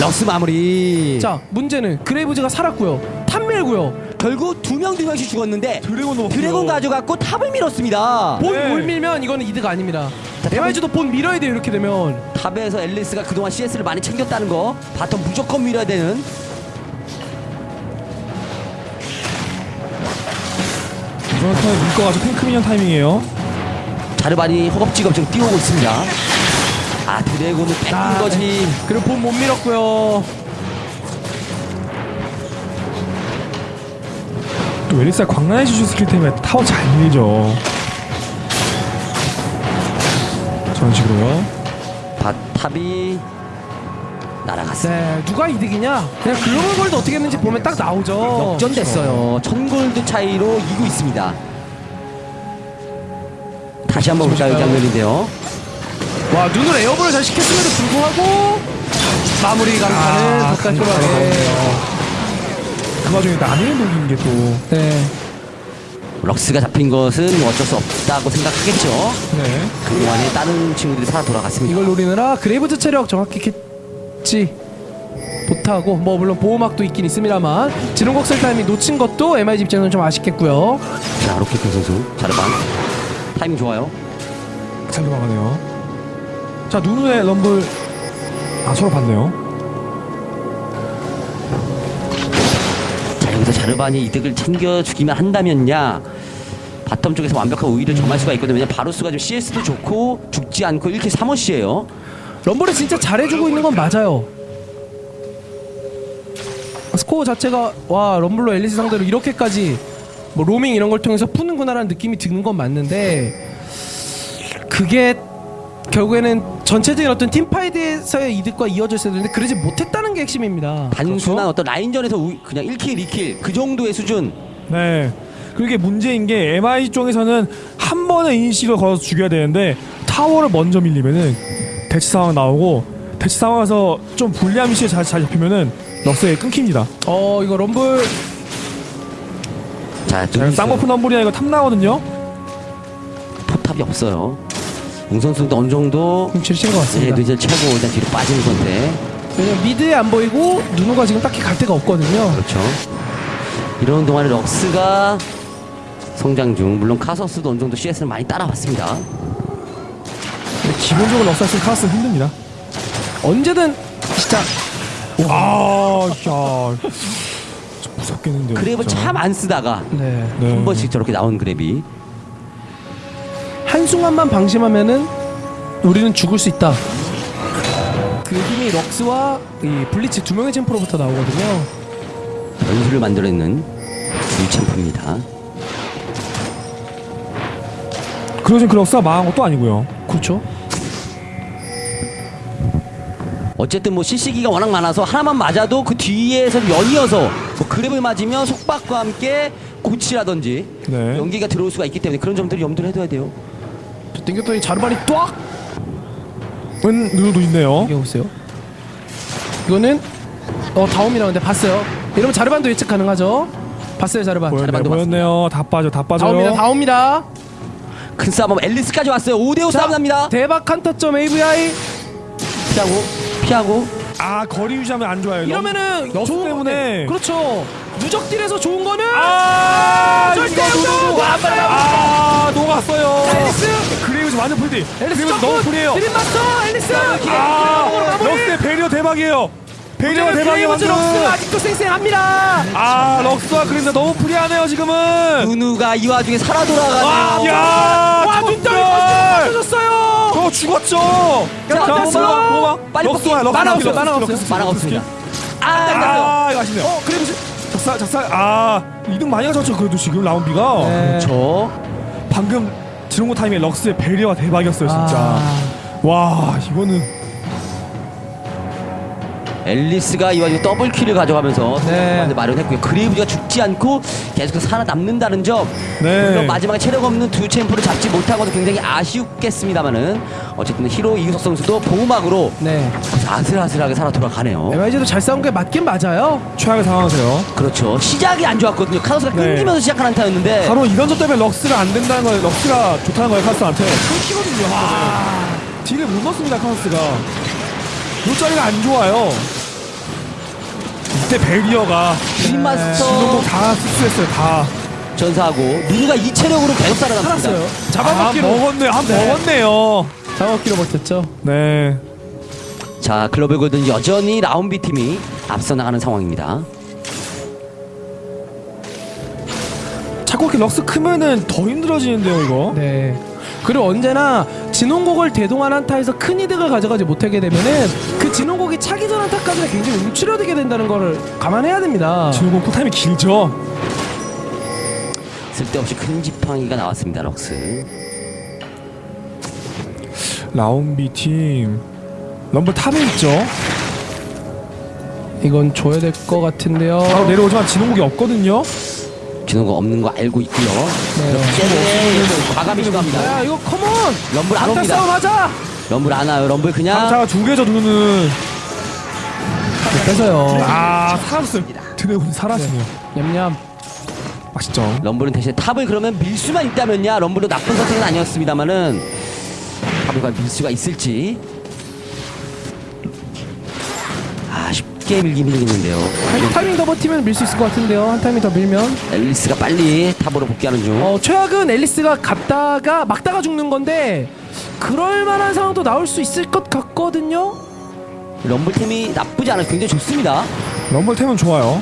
럭스 마무리. 자 문제는 그레이브즈가 살았고요. top 밀고요. 결국 두 명 두 명씩 죽었는데 드래곤 넣었고요. 드래곤 가져갔고 top을 밀었습니다. 본 네. 뭘 밀면 이거는 이득 아닙니다. 자, MIG도 bot 밀어야 돼요 이렇게 되면. top에서 앨리스가 그동안 CS를 많이 챙겼다는 거 bottom 무조건 밀어야 되는 이번 턴에 묶어가지고 탱크 minion 타이밍이에요. 자르반이 허겁지겁 지금 뛰어오고 있습니다. 아 드래곤을 뺏긴 아, 거지. 그리고 본 못 밀었고요. 앨리스가 광란의 주주 스킬 때문에 타워 잘 밀죠. 저런 식으로요. 바탑이 날아갔어요. 네 누가 이득이냐? 그냥 글로벌 골드 어떻게 했는지 보면 딱 나오죠. 역전됐어요. 천 골드 차이로 이고 있습니다. 다시 한번 볼까요 이 장면인데요. 와 눈을 에어볼을 잘 시켰음에도 불구하고 마무리 강타는 아, 더 깔끔하게. 그 와중에 남의 녹인 게 또. 네. 럭스가 잡힌 것은 어쩔 수 없다고 생각하겠죠. 네. 그동안에 다른 친구들이 살아 돌아갔습니다. 이걸 노리느라 그레이브즈 체력 정확히 캐치 못하고 뭐 물론 보호막도 있긴 있습니다만 진혼곡 쓸 타이밍 놓친 것도 MIG 입장에서는 좀 아쉽겠고요. 자, 로켓 선수 자르반 타이밍 좋아요. 잘 도망가네요. 자, 누누의 럼블. 아, 서로 봤네요. 자르반이 이득을 챙겨주기만 한다면야 bottom 쪽에서 완벽한 우위를 점할 수가 있거든요. 바루스가 지금 CS도 좋고 죽지 않고 1kill 3어시에요. 럼블이 진짜 잘해주고 있는 건 맞아요. 스코어 자체가 와 럼블로 앨리스 상대로 이렇게까지 뭐 로밍 이런 걸 통해서 푸는구나라는 느낌이 드는 건 맞는데 그게 결국에는 전체적인 어떤 팀파이드에서의 이득과 이어졌어야 되는데 그러지 못했다는 게 핵심입니다. 단순한 어떤 라인전에서 우- 그냥 1킬 2킬 그 정도의 수준. 네. 그리고 이게 문제인 게 MI 쪽에서는 한 번에 initi를 걸어서 죽여야 되는데 타워를 먼저 밀리면은 대치 상황 나오고 대치 상황에서 좀 불리한 위치에 잘, 잘 잡히면은 럭스에 끊깁니다. 어 이거 럼블 자, 쌍꺼풀 럼블이야 이거 탐나거든요. 포탑이 없어요. 웅 선수도 어느 정도 좀 지르신 것 네, 같습니다. 눈치를 차고 일단 뒤로 빠지는 건데 왜냐면 mid에 안 보이고 누누가 지금 딱히 갈 데가 없거든요. 그렇죠. 이런 동안에 럭스가 성장 중 물론 카서스도 어느 정도 CS를 많이 따라왔습니다. 기본적으로 럭스는 카스는 힘듭니다. 언제든 진짜 아, 야, 좀 무섭겠는데요. 그랩을. 참 안 쓰다가 네. 네. 한 번씩 저렇게 나온 그랩이 한순간만 방심하면은 우리는 죽을 수 있다. 그 힘이 럭스와 이 블리츠 두 명의 챔프로부터 나오거든요. 변수를 만들어내는 유챔프입니다. 그리고 지금 그 럭스가 망한 것도 아니고요. 그렇죠. 어쨌든 뭐 CC기가 워낙 많아서 하나만 맞아도 그 뒤에서 연이어서 뭐 그랩을 맞으면 속박과 함께 고치라든지 네. 연기가 들어올 수가 있기 때문에 그런 점들을 염두를 해둬야 돼요. 저 땡겼더니 자르반이 ጧ! 은 누누도 있네요. 이게 보세요. 이거는 어 다음이 나오는데 봤어요. 이러면 자르반도 예측 가능하죠. 봤어요 자르반. 보였네, 자르반도 보였네요. 다 빠져, 다 빠져요. 다옵니다. 다옵니다. 큰 싸움 앨리스까지 왔어요. 5대5 싸움 납니다. 대박 칸타점 AVI 피하고 피하고 아, 거리 유지하면 안 좋아요. 이러면은 럭스 좋은 때문에. 건데. 그렇죠. 누적딜에서 좋은 거는 아, 절대. 아, 녹았어요. 앨리스 그레이브즈 완전 풀디. 앨리스 너무 풀이에요. 드림 마스터 앨리스 아, 럭스의 barrier 대박이에요. barrier 대박이에요. 럭스 아직도 쌩쌩합니다. 아, 럭스와 그린다 너무 free하네요 지금은. 누누가 이 와중에 살아 아, 돌아가네요. 야, 와 눈덩이. 터졌어요. 저 죽었죠. 자. 빨리 럭스와. 럭스. 럭스, 럭스. 럭스, 마나가 럭스. 없습니다. 아, 딱 아, 이거 아쉽네요. 어 그레이브즈 작살, 작살. 아, 이득 많이 가졌죠 그래도 지금 라운비가. 네. 저 방금 진혼곡 타임에 럭스의 barrier가 대박이었어요 진짜. 아. 와, 이거는 앨리스가 이 와중에 double kill을 가져가면서 네. 네. 마련했고요. 그레이브가 죽지 않고 계속 살아남는다는 점. 네. 물론 마지막에 체력 없는 두 champ를 잡지 못한 것도 굉장히 아쉽겠습니다만은 어쨌든 히로 이규석 선수도 보호막으로 네. 아슬아슬하게 살아 돌아가네요. MIG도 잘 싸운 게 맞긴 맞아요. 최악의 상황이세요. 그렇죠. 시작이 안 좋았거든요. 카서스가 네. 끊기면서 시작한 한타였는데 바로 이런 점 때문에 럭스가 안 된다는 거예요. 럭스가 좋다는 거예요, 카스한테. 끊기거든요. 와. 딜을 못 넣습니다, 카스가. 요자리가 안 좋아요. 이때 베리어가 지금도 다 흡수했어요, 다. 전사하고 누누가 이 체력으로 계속 살아남습니다. 살았어요. 아, 잡아먹기로 먹었네요. 한 네. 먹었네요. 잡아먹기로 버텼죠. 네. 자, 글로벌 골든 여전히 라운비 팀이 앞서 나가는 상황입니다. 자꾸 이렇게 럭스 크면은 더 힘들어지는데요, 이거. 네. 그리고 언제나 진홍곡을 대동한 한타에서 큰 이득을 가져가지 못하게 되면은 그 진홍곡이 차기 전 한타까지는 굉장히 움츠려들게 된다는 거를 감안해야 됩니다. 지금 쿨타임이 길죠. 쓸데없이 큰 지팡이가 나왔습니다. 럭스. 라운비 팀. 럼블 탑에 있죠. 이건 줘야 될 것 같은데요. 바로 내려오지만 진홍국이 없거든요. 주는 거 없는 거 알고 있고요. 네. 때문에 과감히 시도합니다. 야 이거 컴온! 럼블 안 옵니다. 싸움 하자! 럼블 안 와요. 럼블 그냥 강타가 두 개죠, 누누는. 뺏어요. 아 살았어요. 드래곤 살았네요. 냠냠. 맛있죠. 럼블은 대신 탑을 그러면 밀 수만 있다면야 럼블도 나쁜 선택은 아니었습니다만은 탑을 과연 밀 수가 있을지 쉽게 밀긴 밀리겠는데요 한 타이밍 더 버티면 밀 수 있을 것 같은데요. 한 타이밍 더 밀면. 앨리스가 빨리 탑으로 복귀하는 중 어, 최악은 앨리스가 갔다가 막다가 죽는 건데 그럴 만한 상황도 나올 수 있을 것 같거든요. 럼블템이 나쁘지 않아요 굉장히 좋습니다 럼블템은 좋아요.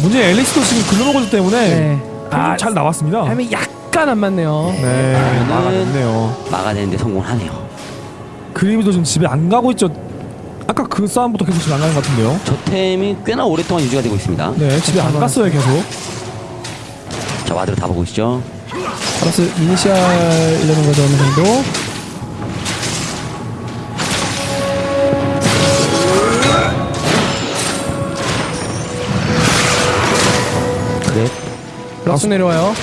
문제 앨리스도 지금 글로벌 때문에 네. 아, 잘 나왔습니다. 타이밍 약간 안 맞네요. 네, 막아냈네요. 막아내는데 성공하네요 그레이브즈도 지금 집에 안 가고 있죠. 아까 그 싸움부터 계속 집에 안 가는 것 같은데요. 저 tem이 꽤나 오랫동안 유지가 되고 있습니다 네, 집에 안 갔어요 계속. 자 ward로 다 보고 있죠 플러스 이니시얼 이러는 거죠 어느 정도. 그래 럭스 내려와요.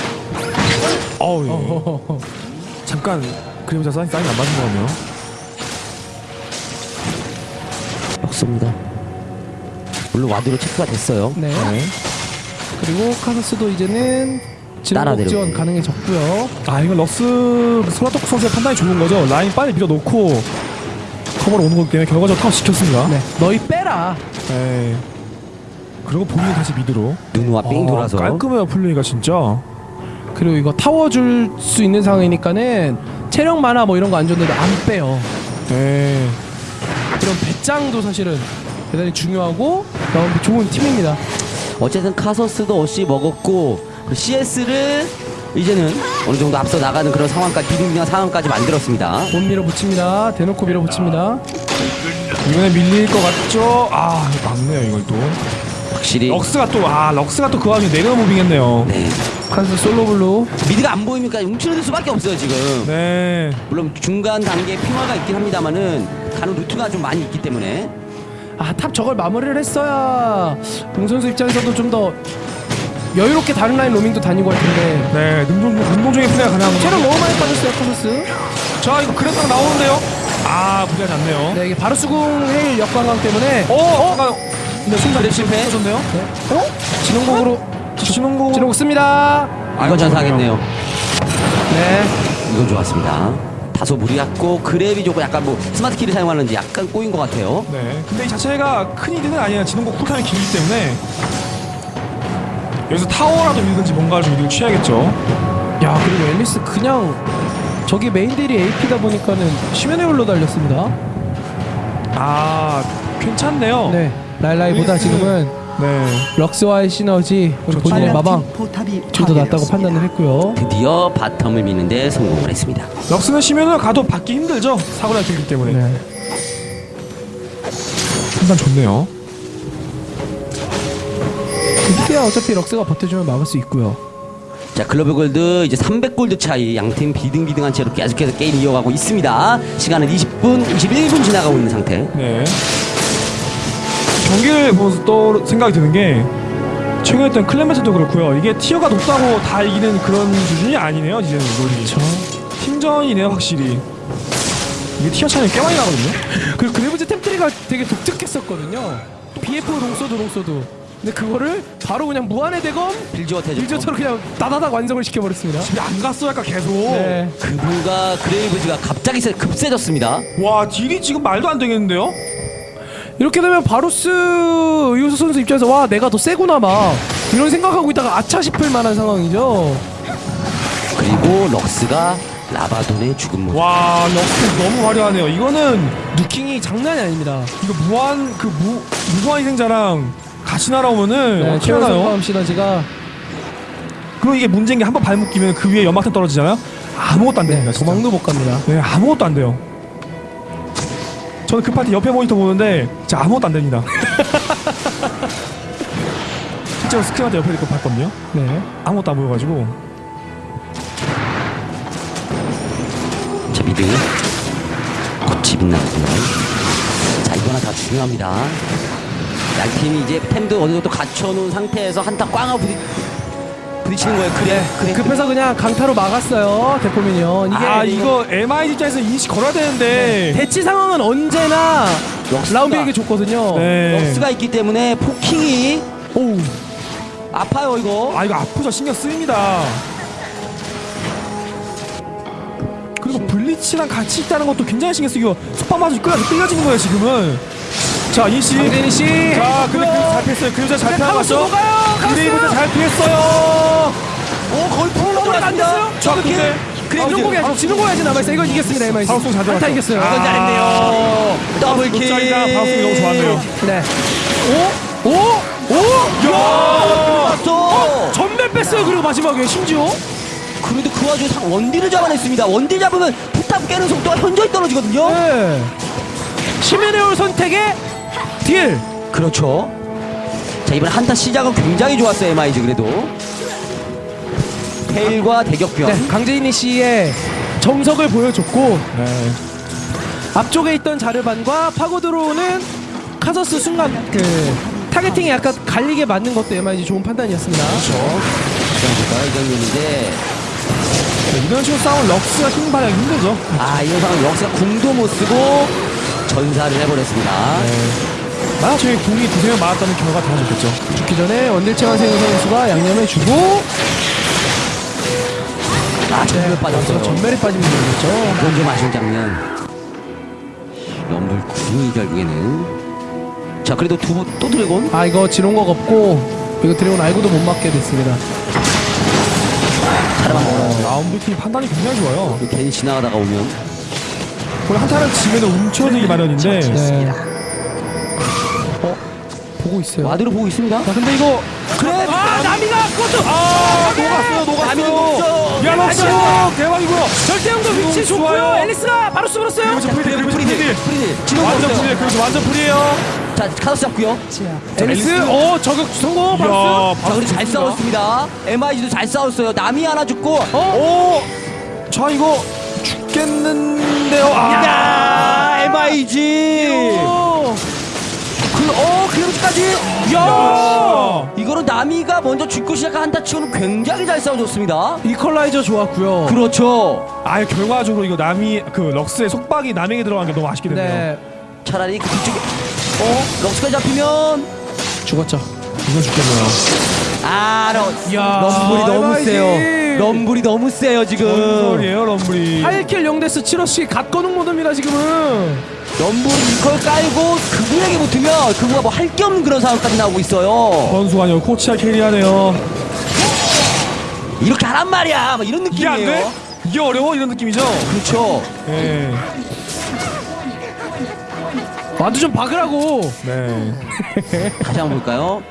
어우, 예. 잠깐 그림자 사인 사인 안 맞은 거네요. 없습니다 물론 와드로 체크가 됐어요 네. 네. 그리고 카사스도 이제는 따라 진공 지원 내려오고. 아 가능해졌고요. 이건 럭스 소라토크 선수의 판단이 좋은 거죠. 라인 빨리 밀어놓고 커버로 오는 거기 때문에 결과적으로 타워 시켰습니다. 네. 너희 빼라. 네. 그리고 본인이 다시 미드로. 누누와 삥 아, 돌아서 깔끔해요 플레이가 진짜. 그리고 이거 타워 줄 수 있는 상황이니까는 체력 만화 뭐 이런 거 안 줬는데 안 빼요. 네. 그런 배짱도 사실은 대단히 중요하고 라운드 좋은 팀입니다. 어쨌든 카서스도 어시 먹었고 그 CS를 이제는 어느 정도 앞서 나가는 그런 상황까지 비등비등한 상황까지 만들었습니다. 못 밀어붙입니다. 대놓고 밀어붙입니다. 이번에 밀릴 것 같죠? 아 막네요 이걸 또. 확실히 럭스가 또 아 럭스가 또 그 와중에 내려 무빙했네요. 네. 카스 솔로블루 미드가 안 보이니까 움츠러들 수밖에 없어요 지금. 네. 물론 중간 단계 핑화가 있긴 합니다만은 가는 루트가 좀 많이 있기 때문에 아 탑 저걸 마무리를 했어야 동 선수 입장에서도 좀 더 여유롭게 다른 라인 로밍도 다니고 할 텐데 네. 능동 능동적인 플레이가 거죠. 체력 너무 많이 빠졌어요 카서스 자 이거 그래서 나오는데요. 아 무리하지 않네요. 네 이게 바로 수궁 헤일 역광강 때문에 어? 어? 잠깐. 근데 순간 네, 실패. 좋네요. 어? 진혼곡으로 진혼고. 진혼곡 씁니다 이건 전사했네요. 네 이건 좋았습니다. 다소 무리했고 grab이 조금 약간 뭐 smart key를 사용하는지 약간 꼬인 것 같아요. 네. 근데 이 자체가 큰 이득은 아니에요. 진혼곡 cool time이 길기 때문에 여기서 타워라도 밀든지 뭔가를 좀 이득을 취해야겠죠. 야 그리고 앨리스 그냥 저기 main deal이 AP다 보니까는 심연의 홀 와 달렸습니다 아 괜찮네요. 네 라일라이보다 지금은 네. 럭스와의 시너지 본인의 마방 좀 더 낫다고. 판단을 했고요 드디어 바텀을 미는데 성공을 했습니다. 럭스는 쉬면은 가도 받기 힘들죠. 사고날 길기 때문에. 네. 판단 좋네요. 이때야 어차피 럭스가 버텨주면 막을 수 있고요 자 글로벌 골드 이제 300골드 차이 양팀 비등비등한 채로 계속해서 게임 이어가고 있습니다. 시간은 20분, 21분 지나가고 있는 상태. 네. 경기를 보면서 또 생각이 드는 게 최근에 했던 클레멘트도 그렇고요. 이게 tier가 높다고 다 이기는 그런 수준이 아니네요. 이제는 롤이. 그렇죠 팀전이네요, 확실히. 이게 tier 차이가 꽤 많이 나거든요. 그리고 그레이브즈 tem tree가 되게 독특했었거든요 BF long sword long sword 근데 그거를 바로 그냥 무한의 대검 빌지워 태조. 빌저처럼 그냥 다다닥 완성을 시켜버렸습니다 집에 안 갔어, 약간 계속. 네. 그분과 그레이브즈가 갑자기 세- 급세졌습니다. 와, deal이 지금 말도 안 되겠는데요? 이렇게 되면 바루스 이우수 선수 입장에서 와 내가 더 세구나 막 이런 생각하고 있다가 아차 싶을 만한 상황이죠 그리고 럭스가 라바돈의 죽음 모습. 와, 럭스 너무 화려하네요. 이거는 누킹이 장난이 아닙니다 이거 무한 그 무, 무한 희생자랑 같이 날아오면은 네, 어떻게 하나요? 시너지가 그리고 이게 문제인 게 한 번 발목 끼면 그 위에 연막탄 떨어지잖아요. 아무것도 안 됩니다. 진짜. 도망도 못 갑니다 네, 아무것도 안 돼요. 저는 그 파티 옆에 모니터 보는데 진짜 아무것도 안 됩니다. 실제로 스크린한테 옆에 있고 봤거든요. 네 아무것도 안 보여가지고 자 미드. 꽃이 빛나고요. 자 이거 하나 다 중요합니다. 양팀이 이제 템도 어느 정도 갖춰놓은 상태에서 한타 꽝 하고 부딪, 부딪히는 거예요. 그래, 그래. 급해서 그냥 강타로 막았어요. 대포민이요. 이게 아 이거 MI 입장에서 인식 걸어야 되는데 대치 상황은 언제나 라운비에게 좋거든요. 네. 럭스가 있기 때문에 포킹이 오. 아파요 이거. 아 이거 아프죠 신경 쓰입니다 그리고 블리치랑 같이 있다는 것도 굉장히 신경 쓰이고 속박 맞아 끌려 끌려지는 거예요 지금은 자 인씨 강재인 씨. 자 근데 그 잘 피했어요 그 여자 잘 피하고 뭐가요? 그레이브즈 카우스. 잘 피했어요 오 거의 풀로 안 됐어요? 자 근데 지는 공이 아직 지는 공이 아직 남아있어. 이건 이겼습니다. MIC. 방송 잘 한타 들어갔죠. 이겼어요. 아. 이건 잘했네요. 더블킬. 짤이랑 방송이 너무 좋았네요 네. 오? 오? 오? 야! 왔어. 전멸 뺐어요. 그리고 마지막에 심지어. 그래도 그 와중에 상 원딜을 잡아냈습니다. 원딜 잡으면 포탑 깨는 속도가 현저히 떨어지거든요. 네. 시메네올 선택의 딜. 그렇죠. 자 이번 한타 시작은 굉장히 좋았어요 MIG 그래도. 페일과 대격변. 네. 강재인 씨의 정석을 보여줬고 네. 앞쪽에 있던 자르반과 파고 들어오는 카서스 순간 그 targeting이 약간 갈리게 맞는 것도 MIG 좋은 판단이었습니다. 그렇죠. 이 장면인데 네, 이런 식으로 싸운 럭스가 힘 발휘하기 힘들죠 아 이런 상황 럭스가 궁도 못 쓰고 전사를 해버렸습니다. 만 약 저희 궁이 두세 명 맞았다면 결과가 달라졌겠죠 죽기 전에 원deal체완 세우 선수가 양념을 주고 아 전멸 빠졌어요. 전멸에 빠지는 거였죠. 그건 좀 아쉬운 장면. 럼블 9위 결국에는. 자 그래도 두또 드래곤. 아 이거 지롱각 없고 이거 드래곤 알고도 못 맞게 됐습니다. 사람만 먹어요. 라운드 팀 판단이 굉장히 좋아요 괜히 지나가다가 오면 거의 한타를 지면 움켜들기 마련인데 네. 어 보고 있어요. 와드로 보고 있습니다. 아 근데 이거 그래. 아 나미가 그것도 아 녹았어요 녹았어. 녹았어요 야 럭스 대박이고요 절대영도 위치. 좋고요. 앨리스가 바로 씹었어요. 그리고 free deal free deal. free deal. 지금 완전. free deal 그래서 완전 free예요 자 카서스 잡고요. 앨리스 어 저격 성공 바로. 이야 자 그리고 잘 싸웠습니다. MIG도 잘 싸웠어요. 나미 하나 죽고. 오! 자 이거 죽겠는데요 아 야 MIG. 그렇게까지. 야. 이거는 나미가 먼저 죽고 시작한 한타 치고는 굉장히 잘 싸워줬습니다. 이퀄라이저 좋았고요. 그렇죠. 아예 결과적으로 이거 나미 그 럭스의 속박이 나미에게 들어간 게 너무 아쉽게 됐네요 네 차라리 그 뒤쪽에 어 럭스가 잡히면 죽었죠. 이건 죽겠네요 아 러, 야, 럼블이 너무. 세요. 럼블이 너무 세요 지금. 전설이에요 럼블이 8kill 0death 7어시 갓건웅 모드입니다 지금은. 럼블이 이걸 깔고 그브에게 붙으면 그브가 뭐 할 게 없는 그런 상황까지 나오고 있어요. 선수가 아니고 코치가 carry하네요 이렇게 하란 말이야. 막 이런 이게 안 돼? 느낌이에요. 이게 어려워? 이런 느낌이죠? 그렇죠. 네. ward 좀 박으라고. 네. 다시 한번 볼까요?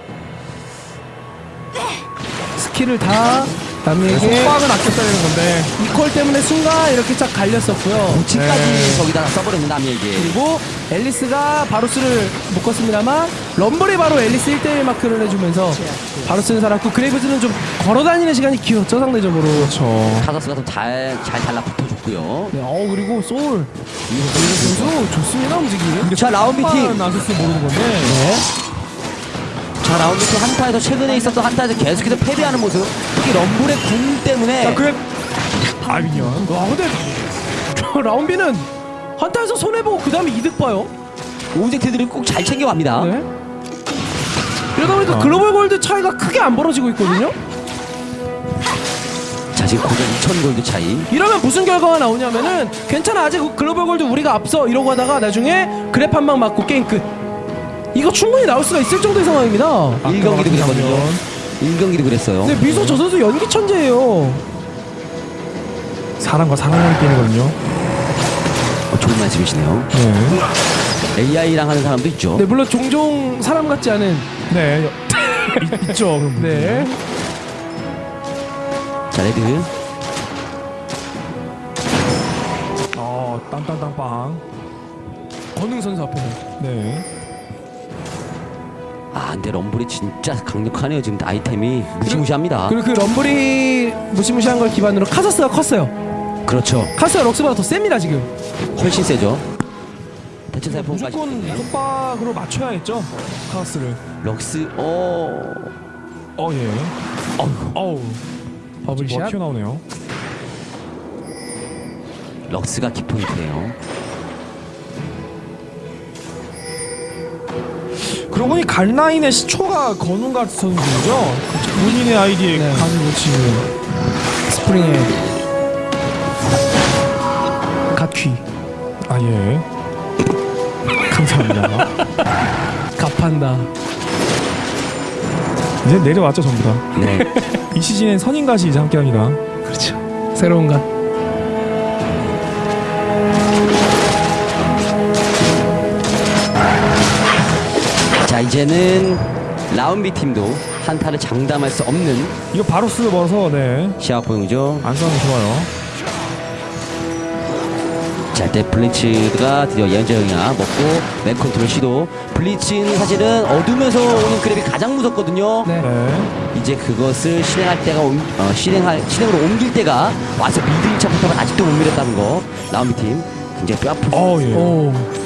스킬을 다 나미에게 속박은 아꼈어야 되는 건데 이퀄 때문에 순간 이렇게 쫙 갈렸었고요. 지까지 네. 저기다 써버렸는 나미에게. 그리고 엘리스가 바루스를 묶었습니다만 럼블이 바로 엘리스 1대1 마크를 해주면서 바루스는 살았고 그레이브즈는 좀 걸어다니는 시간이 길었죠 상대적으로. 그렇죠 카서스가 좀 잘 잘 달라붙어줬고요. 네, 어 그리고 소울 이거 선수 좋습니다 움직임. 자 라운드 안 썼으면 모르는 건데 자 라운비 팀 한타에서 최근에 있었던 한타에서 계속해서 패배하는 모습. 특히 럼블의 궁 때문에. 자 그래 아 minion 와 근데 라운비는 한타에서 손해 보고 그 다음에 이득 봐요. object들을 꼭잘 챙겨갑니다. 네. 이러다 보니까 global gold 차이가 크게 안 벌어지고 있거든요. 자 지금 고작 2천 골드 차이. 이러면 무슨 결과가 나오냐면은 괜찮아 아직 global gold 우리가 앞서 이러고 하다가 나중에 grab 한 방 맞고 게임 끝. 이거 충분히 나올 수가 있을 정도의 상황입니다. 1경기도 그랬거든요. 1경기도 그랬어요. 근데 미소 저 선수 연기 천재예요. 사람과 사람의 게임이거든요 어, 좋은 말씀이시네요. 네 AI랑 하는 사람도 있죠. 네 물론 종종 사람 같지 않은 네. 있, 분들. 네자 레드. 어 땀땀땀빵 권능 선수 앞에서 네 아 근데 럼블이 진짜 강력하네요. 지금 아이템이 무시무시합니다. 그리고 그 럼블이 무시무시한 걸 기반으로 카서스가 컸어요. 그렇죠. 카서스가 럭스보다 더 셉니다 지금. 훨씬 세죠. 대천사의 포옹까지. 무조건 속박으로 맞춰야겠죠 카서스를 럭스 어 어예 어우 뭐 bubble shot. 튀어나오네요 럭스가 키포인트예요. 그러고 보니 갈라인의 시초가 건웅가 선수죠 본인의 아이디에 네. 간을 놓치는 스프링의 갓퀴. 아예 감사합니다 갚한다. 이제 내려왔죠 전부 다. 네. 이 시즌엔 선인갓이 이제 함께합니다. 그렇죠. 새로운 갓. 자 이제는 라운비 팀도 한타를 장담할 수 없는 이거 바로 쓰고 벌어서 네 시합 보이죠. 안싸는 좋아요. 자, 이때 블리츠가 드디어 예언자형이야 먹고 맨 컨트롤 시도. 블리츠는 사실은 어두면서 오는 그랩이 가장 무섭거든요. 네. 네. 이제 그것을 실행할 때가 옴- 어, 실행할 실행으로 옮길 때가 와서 미드 1차 포탑을 아직도 못 밀었다는 거. 라운비 팀 굉장히 뼈 아프고. 어 예.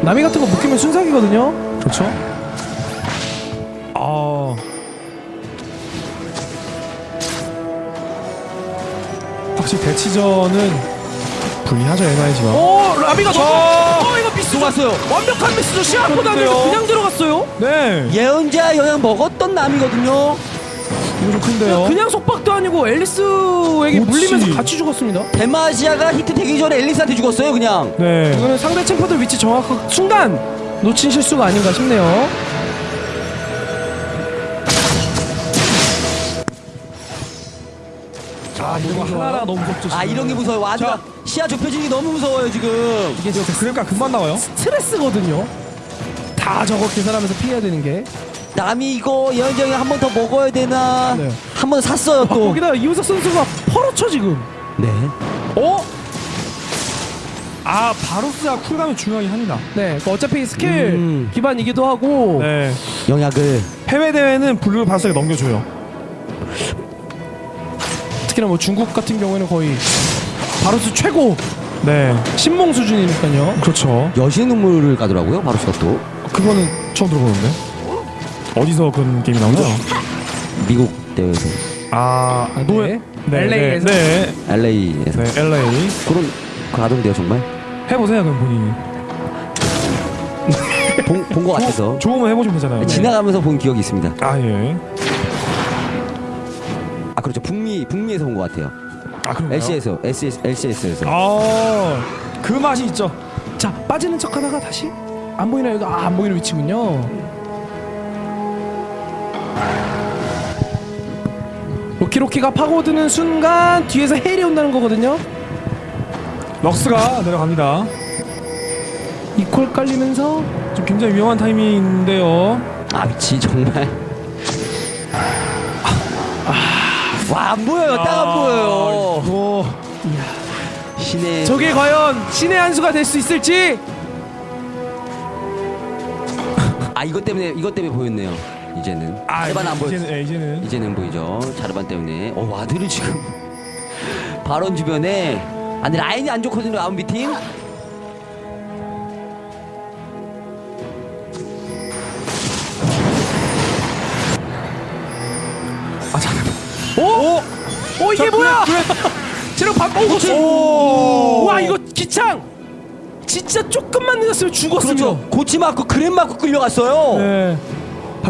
오. 나미 같은 거 묶이면 순삭이거든요. 그렇죠. 아. 확실히 대치전은 불리하죠 MIG가. 오, 라미가 너무. 어, 이거 미스. 들어갔어요. 완벽한 미스죠. 시합보다 안 돼서 그런데요? 그냥 들어갔어요. 네. 예언자 영향 먹었던 남이거든요. 이거 좀 큰데요. 그냥 속박도 아니고 앨리스에게 그렇지. 물리면서 같이 죽었습니다. 데마시아가 히트 되기 전에 앨리스한테 죽었어요, 그냥. 네. 이거는 상대 챔퍼들 위치 정확한 순간 놓친 실수가 아닌가 싶네요. 아 이거 하나하나 너무 무섭죠. 아. 이런 게 무서워요. 와드가 시야 좁혀지는 게 너무 무서워요, 지금. 이게 진짜 그러니까 금방 나와요. 스트레스거든요. 다 저거 계산하면서 피해야 되는 게. 남이 이거 영향 한번 더 먹어야 되나? 네. 한번 샀어요, 아, 또. 거기다 이우석 선수가 펄어쳐 지금. 네. 어? 아 바루스가 쿨감이 중요하긴 합니다. 네, 그 어차피 스킬 음. 기반이기도 하고 네. 영약을. 해외 대회는 블루 바루스에 넘겨줘요. 특히나 뭐 중국 같은 경우에는 거의 바루스 최고 네. 신봉 수준이니까요. 그렇죠. 여신 눈물을 가더라고요, 바루스가 또. 그거는 처음 들어보는데. 어디서 그런 게임이 나오나요? 미국 대회에서. 아, 아, 노 네. 네, LA에서? 네, LA에서. 네, LA. 그런, 그 가던데요, 정말? 해보세요, 그럼 본인이. 본, 본것 같아서. 좋으면 해보시면 되잖아요. 네. 지나가면서 본 기억이 있습니다. 아, 예. 아, 그렇죠. 북미, 북미에서 본 것 같아요. 아, 그런가요? LC에서, LCS, LCS에서. 아, 그 맛이 있죠. 자 빠지는 척 하다가 다시 안 보이나 여기 아, 안 보이는 위치군요. 로키로키가 파고드는 순간 뒤에서 헬이 온다는 거거든요. 럭스가 내려갑니다. 이퀄 깔리면서 좀 굉장히 위험한 타이밍인데요. 아, 미치, 정말. 와, 안 보여요. 딱 안 보여요. 오, 신의. 저게 과연 신의 한 수가 될 수 있을지 아, 이것 때문에, 이것 때문에 보였네요. 이제는. 아, 자르반 안 보였 이제는, 예, 이제는. 이제는 보이죠. 자르반 때문에. 어, 와드를 지금. 발언 주변에. 아니, 라인이 안 좋거든요, 아웃비 팀. 아, 잠깐. 어? 어 이게 뭐야? 제가 밥 오, 오! 와 이거 기창 진짜 조금만 늦었으면 죽었으면 그렇죠. 고치 맞고 그램 맞고 끌려갔어요. 네.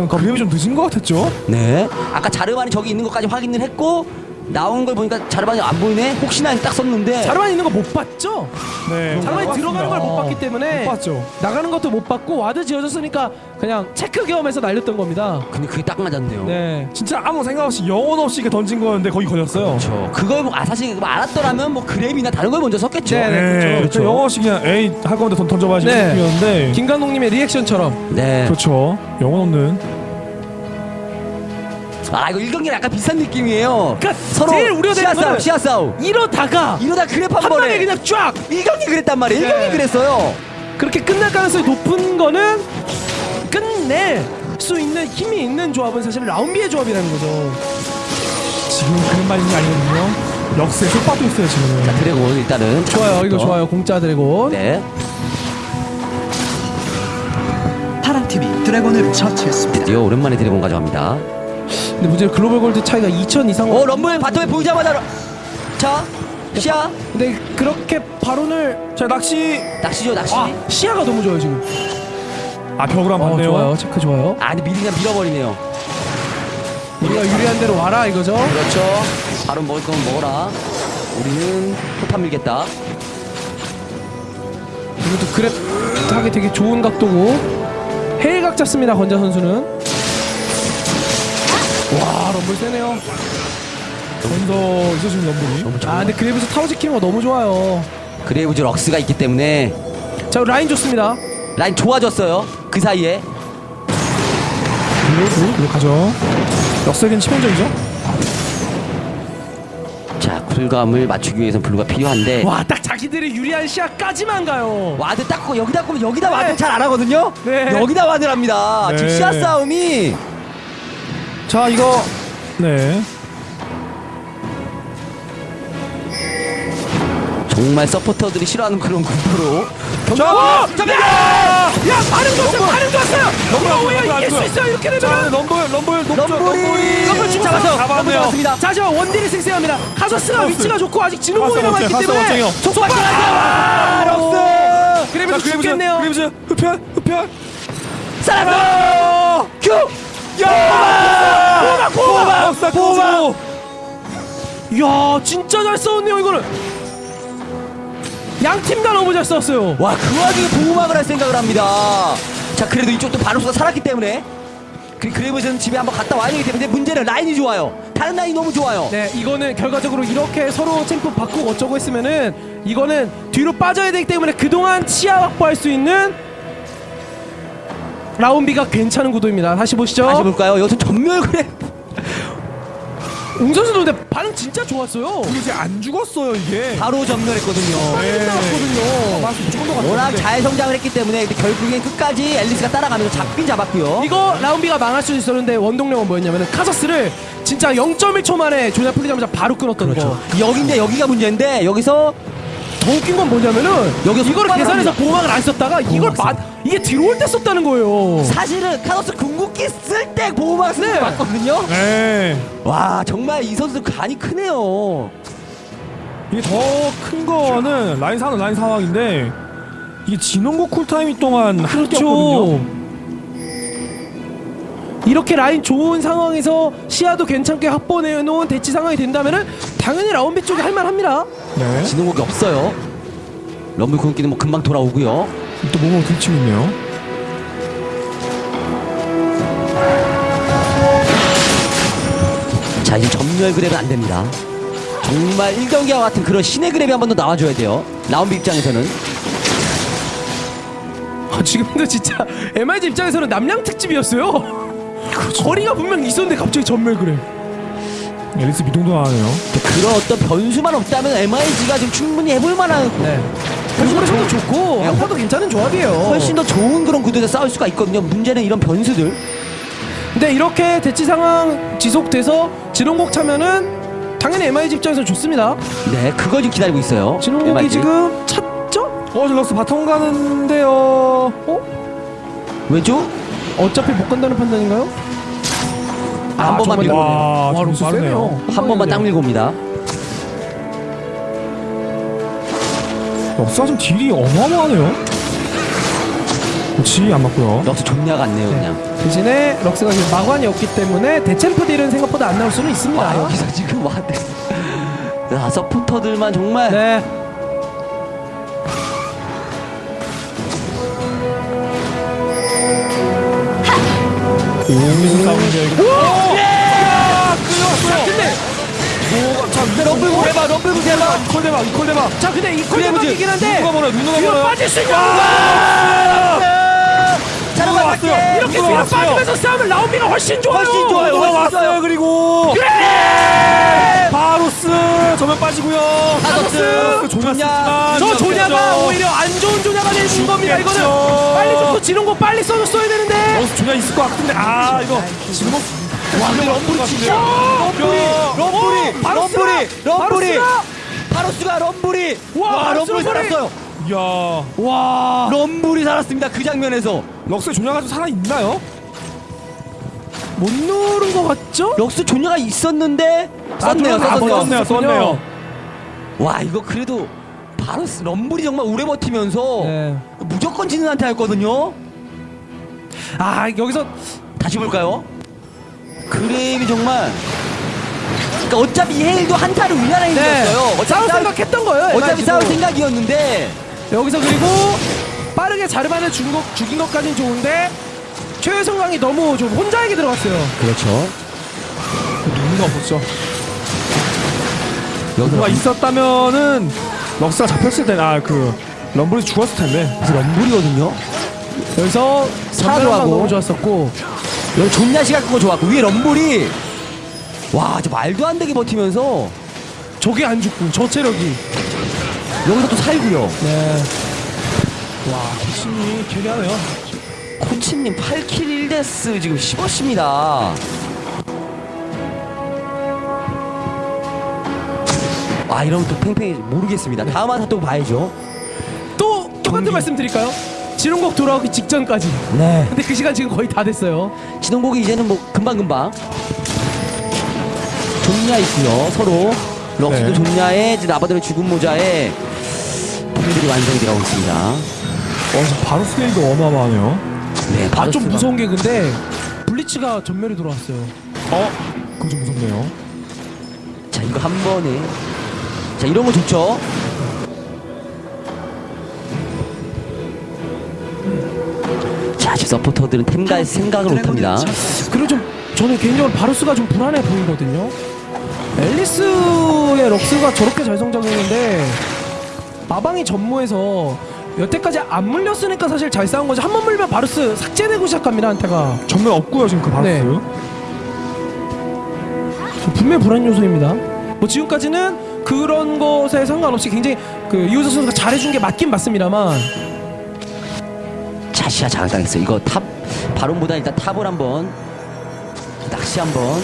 grab이 좀 늦은 것 같았죠? 네. 아까 자르반이 저기 있는 것까지 확인을 했고 나온 걸 보니까 자르반이 안 보이네. 혹시나 딱 썼는데. 자르반 있는 거 못 봤죠? 네. 자르반이 들어가는 걸못 어, 봤기 때문에 못 봤죠. 나가는 것도 못 봤고 ward 지워졌으니까 그냥 체크 겸해서 날렸던 겁니다. 근데 그게 딱 맞았네요. 네. 진짜 아무 생각 없이 영혼 없이 이렇게 던진 거였는데 거기 걸렸어요. 그렇죠. 그걸 뭐- 아 사실 알았더라면 뭐 grab이나 다른 걸 먼저 썼겠죠. 네, 네. 그렇죠, 그렇죠. 영혼 없이 그냥 에이 할 건데 던, 던져봐야지 네. 느낌이었는데 김감독님의 리액션처럼 네. 그렇죠. 영혼 없는 아 이거 1경기랑 약간 비슷한 느낌이에요. 그러니까 서로 제일 우려되는 시야 싸움, 거는 시야 싸움. 이러다가 이러다 그랩 한, 한 방에 번에 그냥 쫙 1경기 그랬단 말이에요. 네. 1경기 그랬어요. 그렇게 끝날 가능성이 높은 거는 끝낼 수 있는 힘이 있는 조합은 사실 라운비의 조합이라는 거죠. 지금 그런 말이 아니거든요. 역세 속박도 있어요 지금. 드래곤 일단은 좋아요, 이거 좋아요. 공짜 드래곤. 네. 파란팀이 드래곤을 처치했습니다. 드디어 오랜만에 드래곤 가져갑니다. 근데 문제는 global gold 차이가 2천 이상. 어 럼블 bottom에 보이자마자 러- 자 시야 근데 그렇게 바론을 자 낚시 낚시죠 낚시 아 시야가 너무 좋아요 지금. 아 벽으로 어, 한번 봤네요 좋아요. 체크 좋아요. 아니 미리 그냥 밀어버리네요 우리가 유리한 대로 와라 이거죠. 그렇죠 바로 먹을 거면 먹어라 우리는 포탑 밀겠다 이것도 그랩 하기 되게 좋은 각도고 해일각 잡습니다 건자 선수는. 와 럼블 세네요. 먼저 있어주는 럼블이 아 근데 그래브에서 타워 지키는 거 너무 좋아요. 그레이브즈 럭스가 있기 때문에 자 라인 좋습니다. 라인 좋아졌어요 그 사이에 이거 가죠 역세긴 치명적이죠 자 쿨감을 맞추기 위해선 블루가 필요한데 와 딱 자기들이 유리한 시야까지만 가요. 와드 딱 거- 여기다 보면 여기다 네. 와드 잘 안 하거든요 네. 여기다 와드를 합니다 네. 지금 시야 싸움이 자 이거 네 정말 서포터들이 싫어하는 그런 구도로 자, 점령! 야 반응 좋았어요. 반응 좋았어요. 안 오히려 이길 수안 있어요. 이렇게 자 되면. 럼블 럼블 높죠 럼블이 잡았네요. 잡았습니다 자 지금 원딜이 승세합니다. 카서스가 카서스. 위치가 좋고 아직 남아있기 원쟁, 때문에. 속박 아, 럭스. 그래도 죽겠네요. 그래브즈 흡혈 흡혈 살았어 큐야 보호막 야 진짜 잘 싸웠네요 이거는. 양팀 다 너무 잘 싸웠어요. 와 그 와중에 보호막을 할 생각을 합니다 자 그래도 이쪽도 바루스가 살았기 때문에 그 그레이브즈는 집에 한번 갔다 와야 되기 때문에 문제는 라인이 좋아요 다른 라인이 너무 좋아요 네, 이거는 결과적으로 이렇게 서로 챔프 바꾸고 어쩌고 했으면은 이거는 뒤로 빠져야 되기 때문에 그동안 치아 확보할 수 있는 라운비가 괜찮은 구도입니다. 다시 보시죠. 다시 볼까요 여기서 전멸 그래 웅 선수도 근데 반응 진짜 좋았어요. 이게 안 죽었어요 이게 바로 전멸했거든요 네. 나왔거든요. 맞습니다 무조건 더 워낙. 잘 성장을 했기 때문에 근데 결국엔 끝까지 앨리스가 따라가면서 잡긴 잡았고요 이거 라운비가 망할 수 있었는데 원동력은 뭐였냐면은 카서스를 진짜 0.1초 만에 조냐 풀리자마자 바로 끊었던 거. 여기인데 여기가 문제인데 여기서 더 웃긴 건 뭐냐면은 여기서 속박을 계산해서 합니다. 보호막을 안 썼다가 이걸 마, 이게 들어올 때 썼다는 거예요. 사실은 카노스 궁극기 쓸 때 보호막 쓰는 네. 거 맞거든요 네 와 정말 이 선수 간이 크네요 이게 더 큰 거는 라인 사는 라인 상황인데 이게 진원고 쿨타임이 동안 그렇죠. 이렇게 라인 좋은 상황에서 시야도 괜찮게 확보해 놓은 대치 상황이 된다면은 당연히 라운비 쪽이 할만합니다. 네. 진홍국이 없어요 럼블 궁극기는 뭐 금방 돌아오고요 또 몸으로 들치고 있네요 자 이제 전멸 그랩은 안 됩니다 정말 1경기와 같은 그런 신의 그랩이 한 번 더 나와줘야 돼요 라운비 입장에서는 아, 지금도 진짜 MIG 입장에서는 남양 특집이었어요. 거리가 분명 있었는데 갑자기 전멸 그래. 엘리스 미동도 나가네요 그런 어떤 변수만 없다면 MIG가 지금 충분히 해볼 만한 네. personal도 좋고 한타도 괜찮은 조합이에요. 훨씬 더 좋은 그런 구도에서 싸울 수가 있거든요 문제는 이런 변수들 근데 이렇게 대치 상황 지속돼서 진홍곡 차면은 당연히 MIG 입장에서 좋습니다. 네 그걸 지금 기다리고 있어요 진홍곡이 MIG. 지금 찾죠? 어 질럭스 bottom 가는데요 어? 왼쪽 어차피 못 간다는 판단인가요? 아, 한 번만 밀고 와, 와, 빠르네요. 세네요. 한 번만 딱 밀고 옵니다 역사 좀 딜이 어마어마하네요 그렇지 안 맞고요 역시 존냐 같네요 그냥 대신에 럭스가 지금 마관이 없기 때문에 대챔프 딜은 생각보다 안 나올 수는 있습니다. 와 여기서 지금 와 야, 서포터들만 정말 네. 무슨 싸움인데 이거 근데 럼블 대박 럼블 대박 이퀄 대박 이퀄 대박 자, 근데 이 그래야지. 콜대박이긴 한데 누가 뭐라 누가 뭐라 빠질 수 있냐? 왔어요? 이렇게 누가 뒤로 왔어요? 빠지면서 싸우면 라운비가 훨씬 좋아요. 훨씬 좋아요. 누가 훨씬 왔어요 좋아요. 그리고 그래! 바로스 저면 빠지고요 카더스 조냐. 저 조냐가 오히려 안 좋은 조냐가 되는 겁니다. 이거는. 빨리 좀또 지는 거 빨리 써줬어야 되는데. 어, 조냐 있을 것 같은데 아 이거 지금 와 근데 럼블이 진짜 럼블이 럼블이! 럼블이 럼블이 바루스가! 럼블이 와, 럼블이! 살았어요 이야 와. 럼블이 살았습니다 그 장면에서 럭스의 조냐가 좀 살아 있나요? 못 누른 것 같죠? 럭스 조냐가 있었는데 썼네요 아, 썼네요 썼네요, 썼네요. 와 이거 그래도 바로 럼블이 정말 오래 버티면서 네. 무조건 지는 한타였거든요 아 여기서 다시 볼까요? 그램이 정말 그러니까 어차피 헤일도 한타를 우리나라에 네. 이겼어요 어차피 싸울 생각했던 거예요. 어차피. 싸울 생각이었는데 여기서 그리고 빠르게 자르반을 죽인, 것, 죽인 것까진 좋은데 최성강이 너무 좀 혼자에게 들어갔어요. 그렇죠 의미가 없었죠. 누가 있었다면은 럭스가 잡혔을 때는 아그 럼블이 죽었을 텐데. 럼블이거든요 여기서 사도하고. 너무 좋았었고 여기 존나 시간 끄고 좋았고 위에 럼블이 와 저 말도 안 되게 버티면서 저게 안 죽고 저 체력이 여기서 또 살고요. 네. 와 코치님이 carry하네요. 코치님 8 kill 1 death 지금 10 assist입니다. 아 이러면 또 팽팽히 모르겠습니다. 다음 한타 또 봐야죠. 또 똑같은 말씀 드릴까요? 지름곡 돌아오기 직전까지. 네. 근데 그 시간 지금 거의 다 됐어요. 지동복이 이제는 뭐 금방금방. 존야 있고요 서로. 럭스도 네. 존야에 이제 나바들의 죽은 모자에 분들이 완성이 되어 있습니다. 어 지금 바로 스케일도 어마어마하네요. 네 아 좀 무서운 게 근데 블리츠가 전멸이 들어왔어요. 어? 그거 좀 무섭네요. 자 이거 한 번에. 자 이런 거 좋죠? 자 지금 서포터들은 템갈 생각을 못합니다. 그리고 좀 저는 개인적으로 바루스가 좀 불안해 보이거든요. 앨리스의 럭스가 저렇게 잘 성장했는데 마방이 전무해서 여태까지 안 물렸으니까 사실 잘 싸운 거지 한 번 물면 바루스 삭제되고 시작합니다 한타가 전면 없고요 지금 그 바스. 네. 저 분명히 불안 요소입니다. 뭐 지금까지는 그런 것에 상관없이 굉장히 그 이우서 선수가 잘해준 게 맞긴 맞습니다만 자 시야 장악당했어요 이거 top 바론보다 일단 top을 한번 낚시 한번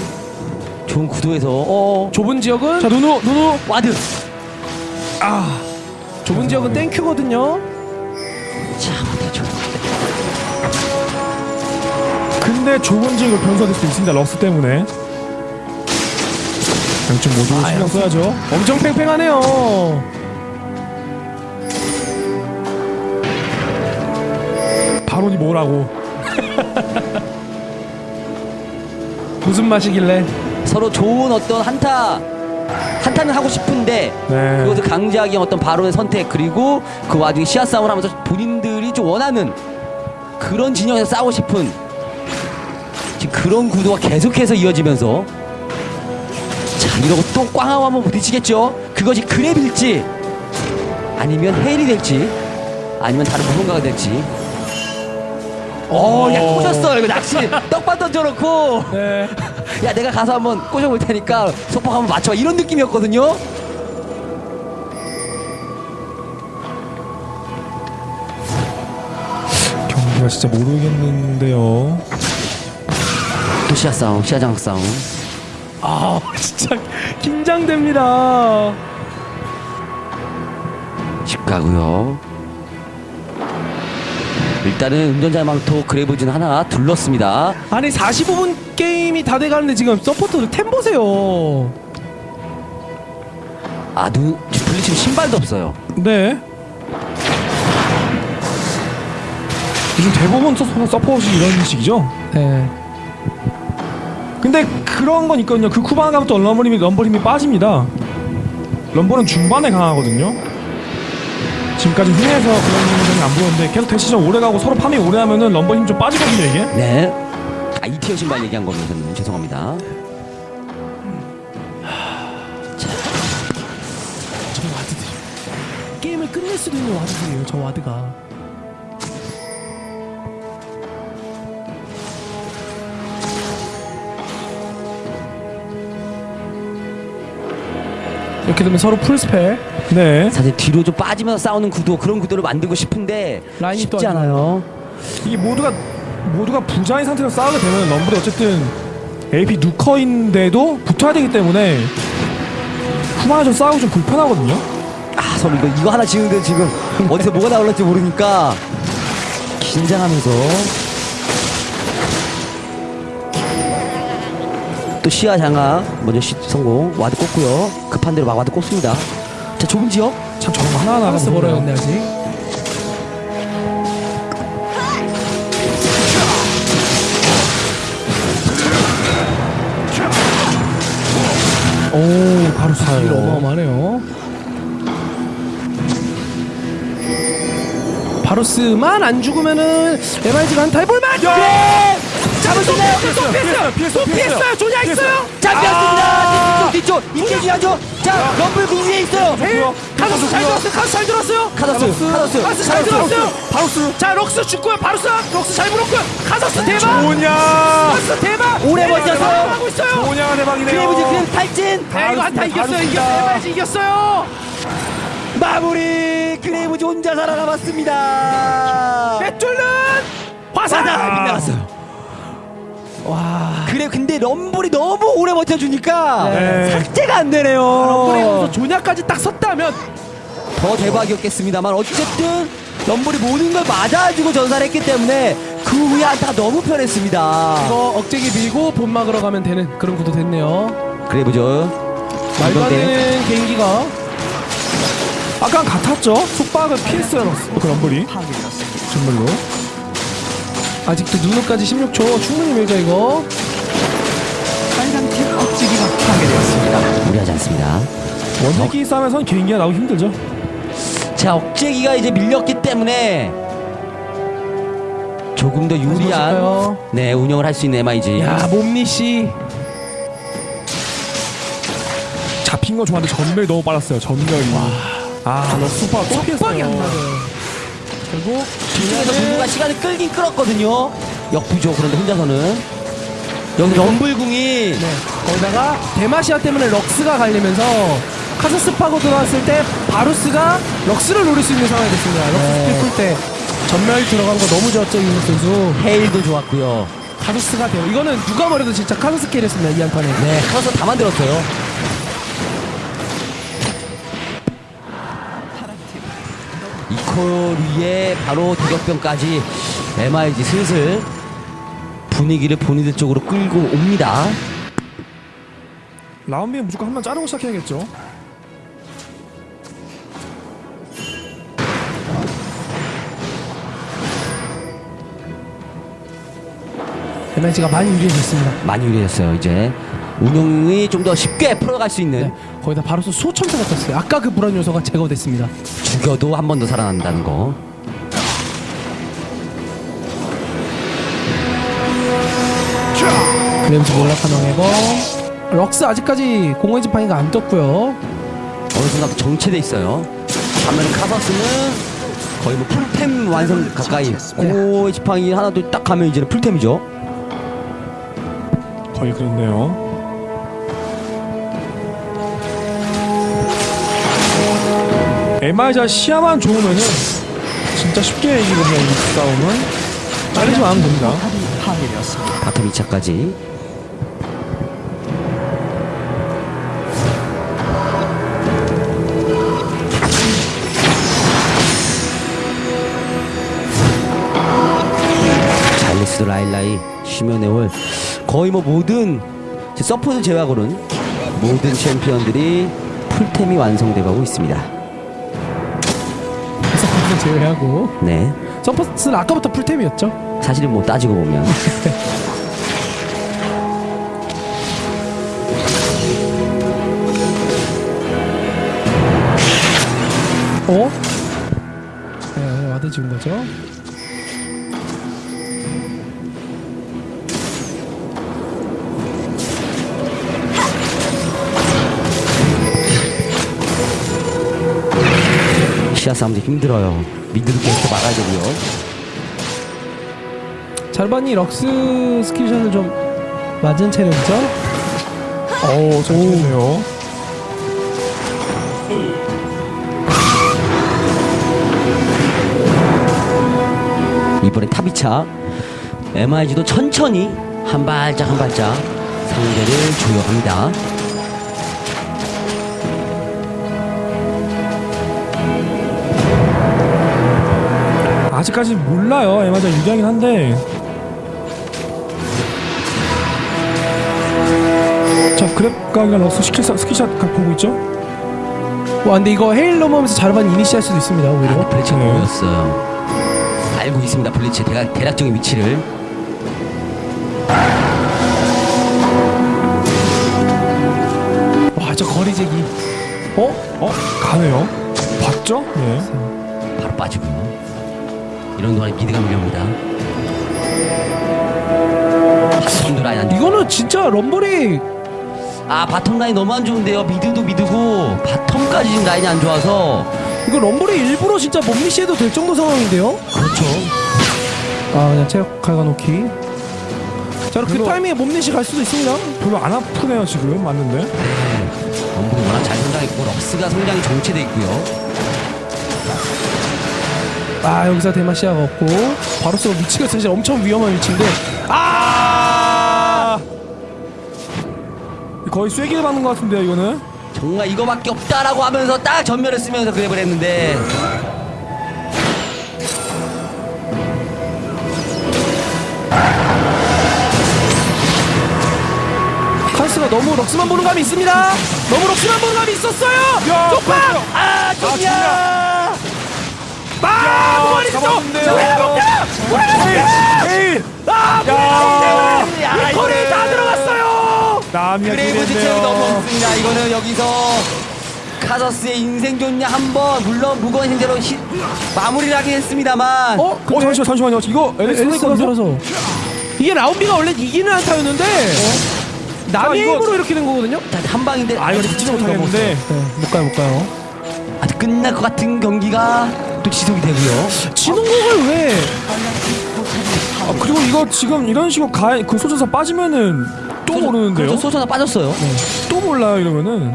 좋은 구도에서 어 좁은 지역은 자 누누 누누. ward 아 좁은 지역은 thank you거든요. 자 근데 좁은 지역을 변수가 될수 있습니다 럭스 때문에. 양쪽 모두 신경 써야죠. 엄청 팽팽하네요. 바론이 뭐라고. 무슨 맛이길래? 서로 좋은 어떤 한타 한타는 하고 싶은데 네. 그것을 강제하기 어떤 바론의 선택 그리고 그 와중에 시야 싸움을 하면서 본인들이 좀 원하는 그런 진영에서 싸우고 싶은 지금 그런 구도가 계속해서 이어지면서 자 이러고 또 꽝하고 한번 부딪히겠죠 그것이 그랩일지 아니면 헤일이 될지 아니면 다른 무언가가 될지 어, 야 꼬셨어 이거 낚시 떡밥 던져놓고 네. 야 내가 가서 한번 꼬셔볼 테니까 소폭 한번 맞춰 이런 느낌이었거든요 경기가 진짜 모르겠는데요. 또 시야 싸움 시야 장악 싸움 아 진짜 긴장됩니다. 집 가고요 일단은 운전자 망토 그래브진 하나 둘렀습니다 아니 45분 게임이 다 돼가는데 지금 서포터들 템 보세요. 아 누 블리치는 신발도 없어요 네. 요즘 대부분 suppor-, support이 이런 식이죠. 네. 근데 그런 건 있거든요. 그 쉬바나 가면 또 럼블 힘이 럼블 힘이 빠집니다. 럼블은 중반에 강하거든요. 지금까지 흥해서 그런 점이 안 보였는데 계속 대치전 오래 가고 서로 farming 오래 하면은 럼블 힘좀 빠지거든요 이게. 네. 아 이 tier 신발 얘기한 거면 저는 죄송합니다. 저 ward들 게임을 끝낼 수도 있는 ward들이에요 저 ward가 이렇게 되면 서로 full spell 네. 사실 뒤로 좀 빠지면서 싸우는 구도 그런 구도를 만들고 싶은데 라인이 또 쉽지 안 않아요 이게 모두가 모두가 부자인 상태로 싸우게 되면 럼블이 어쨌든 AP nuker인데도 붙어야 되기 때문에 쉬바나 좀 싸우기 좀 불편하거든요. 아 서로 이거 이거 하나 지는데 지금 어디서 뭐가 나올지 모르니까 긴장하면서 또 시야 장악 먼저 시, 성공. ward 꽂고요. 급한 대로 막 ward 꽂습니다. 자 좁은 지역. 참 저런 거 하나하나 멀어요 근데 아직? 오 바로 스킬 어마어마하네요. 바루스만 안 죽으면은 MIG가 한타 해볼만 네! 있나요? 또 피했어요. 피했어요, 또 피했어요. 조냐 있어요? 잡혔습니다. 뒤쪽 뒤쪽. 이게 중요하죠? 자 럼블 그 위에 있어요. 카서스 잘 들었어요. 카서스 잘 들었어요. 카서스 카서스 카서스 잘 들었어요. 바루스 자 럭스 죽고요. 바루스 럭스 잘 물었고요. 카서스 대박. 뭐냐. 카서스 대박. 오래 MIG 가 버텼어요. 하고 있어요. 뭐냐가 대박이네요. 크레이브즈 크레이브 탈진 야 이거 한타 이겼어요. 이겼어요 이겼어요. 마무리. 크레이브즈 혼자 살아남았습니다. 화살. 화살 빗나갔어요 와. 그래 근데 럼블이 너무 오래 버텨주니까 네. 삭제가 안 럼블에서 되네요 조냐까지 딱 썼다면 더 대박이었겠습니다만 어쨌든 럼블이 모든 걸 맞아주고 전사를 했기 때문에 그 후에 한타가 너무 편했습니다. 이거 억제기 밀고 본 막으러 가면 되는 그런 구도 됐네요. 크레이브즈 말도 안 되는 개인기가. 아까 같았죠? 속박을 피했어요 그 럼블이. 정말로 아직도 누누까지 16초. 충분히 밀죠 이거. 빨간 팀 억지기가 파괴되었습니다. 무리하지 않습니다. 원딜끼리 싸움에선 개인기가 나오기 힘들죠. 자 억제기가 이제 밀렸기 때문에 조금 더 유리한? 네 운영을 할 수 있는 MIG 야 몸니씨. 잡힌 거 좋아하는데 전멸이 너무 빨랐어요 전멸이. 아너 속박 또 속박이 안 피했어요 결국 뒤쪽에서 분부가 시간을 끌긴 끌었거든요. 역부죠 그런데 혼자서는. 여기 럼블궁이 네. 거기다가 데마시아 때문에 럭스가 갈리면서 카서스 파고 들어왔을 때 바루스가 럭스를 노릴 수 있는 상황이 됐습니다. 럭스 네. 스킬 풀때 전멸 들어간 거 너무 좋았죠 이국 선수. 헤일도 좋았고요. 카서스가 돼요. 이거는 누가 말해도 진짜 카서스 carry였습니다 이 한판에. 네 카서스 다 만들었어요 이콜 위에 바로 대격변까지 MIG 슬슬 분위기를 본인들 쪽으로 끌고 옵니다. 라운비에 무조건 한 번 자르고 시작해야겠죠. MIG가 많이 유리해졌습니다. 많이 유리했어요 이제 운영이 좀 더 쉽게 풀어갈 수 있는 네, 거기다 바로서 수호천사가 떴어요 아까 그 불안 요소가 제거됐습니다 죽여도 한 번 더 살아난다는 거 그램즈 몰락한 왕의거 럭스 아직까지 공허의 지팡이가 안 떴고요 어느 순간 또 정체돼 있어요. 반면에 카사스는 거의 뭐 풀템 완성 가까이. 고 지팡이 하나 둘딱 가면 이제는 풀템이죠. 거의 그렇네요 MI자 시야만 좋으면은 진짜 쉽게 이기거든요 이 싸움은 잘리지 않으면 됩니다. bottom 2차까지. 잘리스 라일라이 쉬면에올 거의 뭐 모든 support 제외하고는 모든 챔피언들이 full템이 완성돼가고 있습니다. support는 제외하고 네. support는 아까부터 full템이었죠 사실은 뭐 따지고 보면 어? 네 ward 지운 거죠 싸움도 힘들어요. mid도 계속 막아야 되고요. 잘 봤니 럭스 skill shot을 좀 맞은 체력이죠 어우 잘 치네요 이번에 top 2차 MIG도 천천히 한 발짝 한 발짝 상대를 조여갑니다. 아직까지 몰라요 MIG가 유리하긴 한데 grab각이나 럭스 skill shot, skill shot 각 보고 있죠? 와 근데 이거 헤일 넘어오면서 자르반 이니시할 수도 있습니다 오히려 아, 블리츠가 네. 보였어요. 알고 있습니다. 블리츠 대략, 대략적인 위치를. 와 저 거리재기 어? 어? 가네요. 봤죠? 네. 바로 빠지고요. 이런 동안에 mid가 밀려옵니다. bottom도 라인 안 좋. 이거는 진짜 럼블이 아 bottom 라인 너무 안 좋은데요. mid도 mid고 bottom까지 지금 라인이 안 좋아서 이거 럼블이 일부러 진짜 몸리시해도 될 정도 상황인데요 그렇죠. 아 그냥 체력 갈가놓기 자그 그리고- 타이밍에 몸리시 갈 수도 있습니다 별로 안 아프네요, 지금. 맞는데. 원분이 워낙 잘 성장했고 럭스가 성장이 정체돼 있고요. 아 여기서 대마시아가 없고 바로스가 위치가 사실 엄청 위험한 위치인데. 아! 거의 쐐기를 받는 것 같은데요, 이거는. 정말 이거밖에 없다라고 하면서 딱 전면을 쓰면서 그랩을 했는데. 카스가 너무 럭스만 보는 감이 있습니다. 너무 럭스만 보는 감이 있었어요. 야, 쪽방 그렇죠. 아 좋냐 아 잡았는데요. 아 야! 이거는- 다 들어갔어요. 남이 그레이브 지체이 너무 없습니다. 이거는 여기서 카서스의 인생 좋냐 한번 물론 무거운 형제로 히, 마무리를 하긴 했습니다만. 어? 어, 근데 잠시만, 잠시만요. 이거 선수? 들어서? 이게 라운비가 원래 이기는 한타였는데 남의 자, 이거- 힘으로 이렇게 된 거거든요? 단한 방인데 아, 이거 듣지도 못하겠는데. 네 못 가요 못 가요. 아직 끝날 것 같은 경기가 또 지속이 되고요. 진홍국을 왜? 아, 그리고 이거 지금 이런 식으로 가, 그 소전사 빠지면은 또 모르는데요? 그렇죠. 소천사 빠졌어요. 또 몰라요, 이러면은.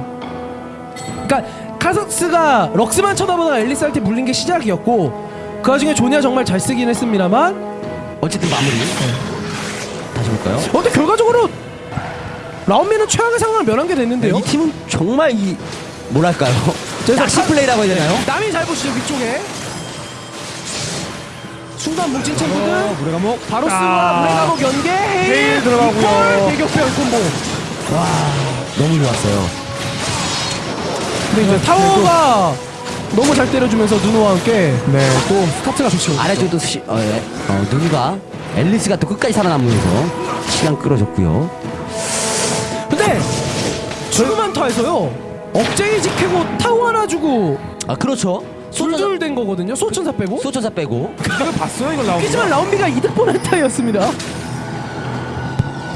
그러니까 카석스가 럭스만 쳐다보다가 앨리스한테 물린 게 시작이었고 그 와중에 조니아 정말 잘 쓰긴 했습니다만 어쨌든 마무리. 다시 볼까요? 어, 근데 결과적으로 라운미는 최악의 상황을 면한 게 됐는데요? 이 팀은 정말 이 뭐랄까요 그래서 낚시 카- 플레이라고 해야 되나요 남이 잘 보시죠 위쪽에 순간 뭉친 챔프들 어, 물의 감옥. 바로스와 아. 물의 감옥 연계 헤일 헤일 들어가고요. 대격변 콤보 너무 좋았어요 근데 이제 타워가 너무 잘 때려주면서 누누와 함께 네, 또 스타트가 좋죠. 아래쪽도 시, 어, 예. 어, 누누가 앨리스가 또 끝까지 살아남으면서 시간 끌어줬고요 근데 죽음한 타에서요 억제기 지키고 타워 하나 주고 아 그렇죠. 둘둘 된 거거든요. 소천사 빼고. 소천사 빼고. 이걸 봤어요, 이걸 나오는 하지만 라운비가 이득 보는 타이었습니다.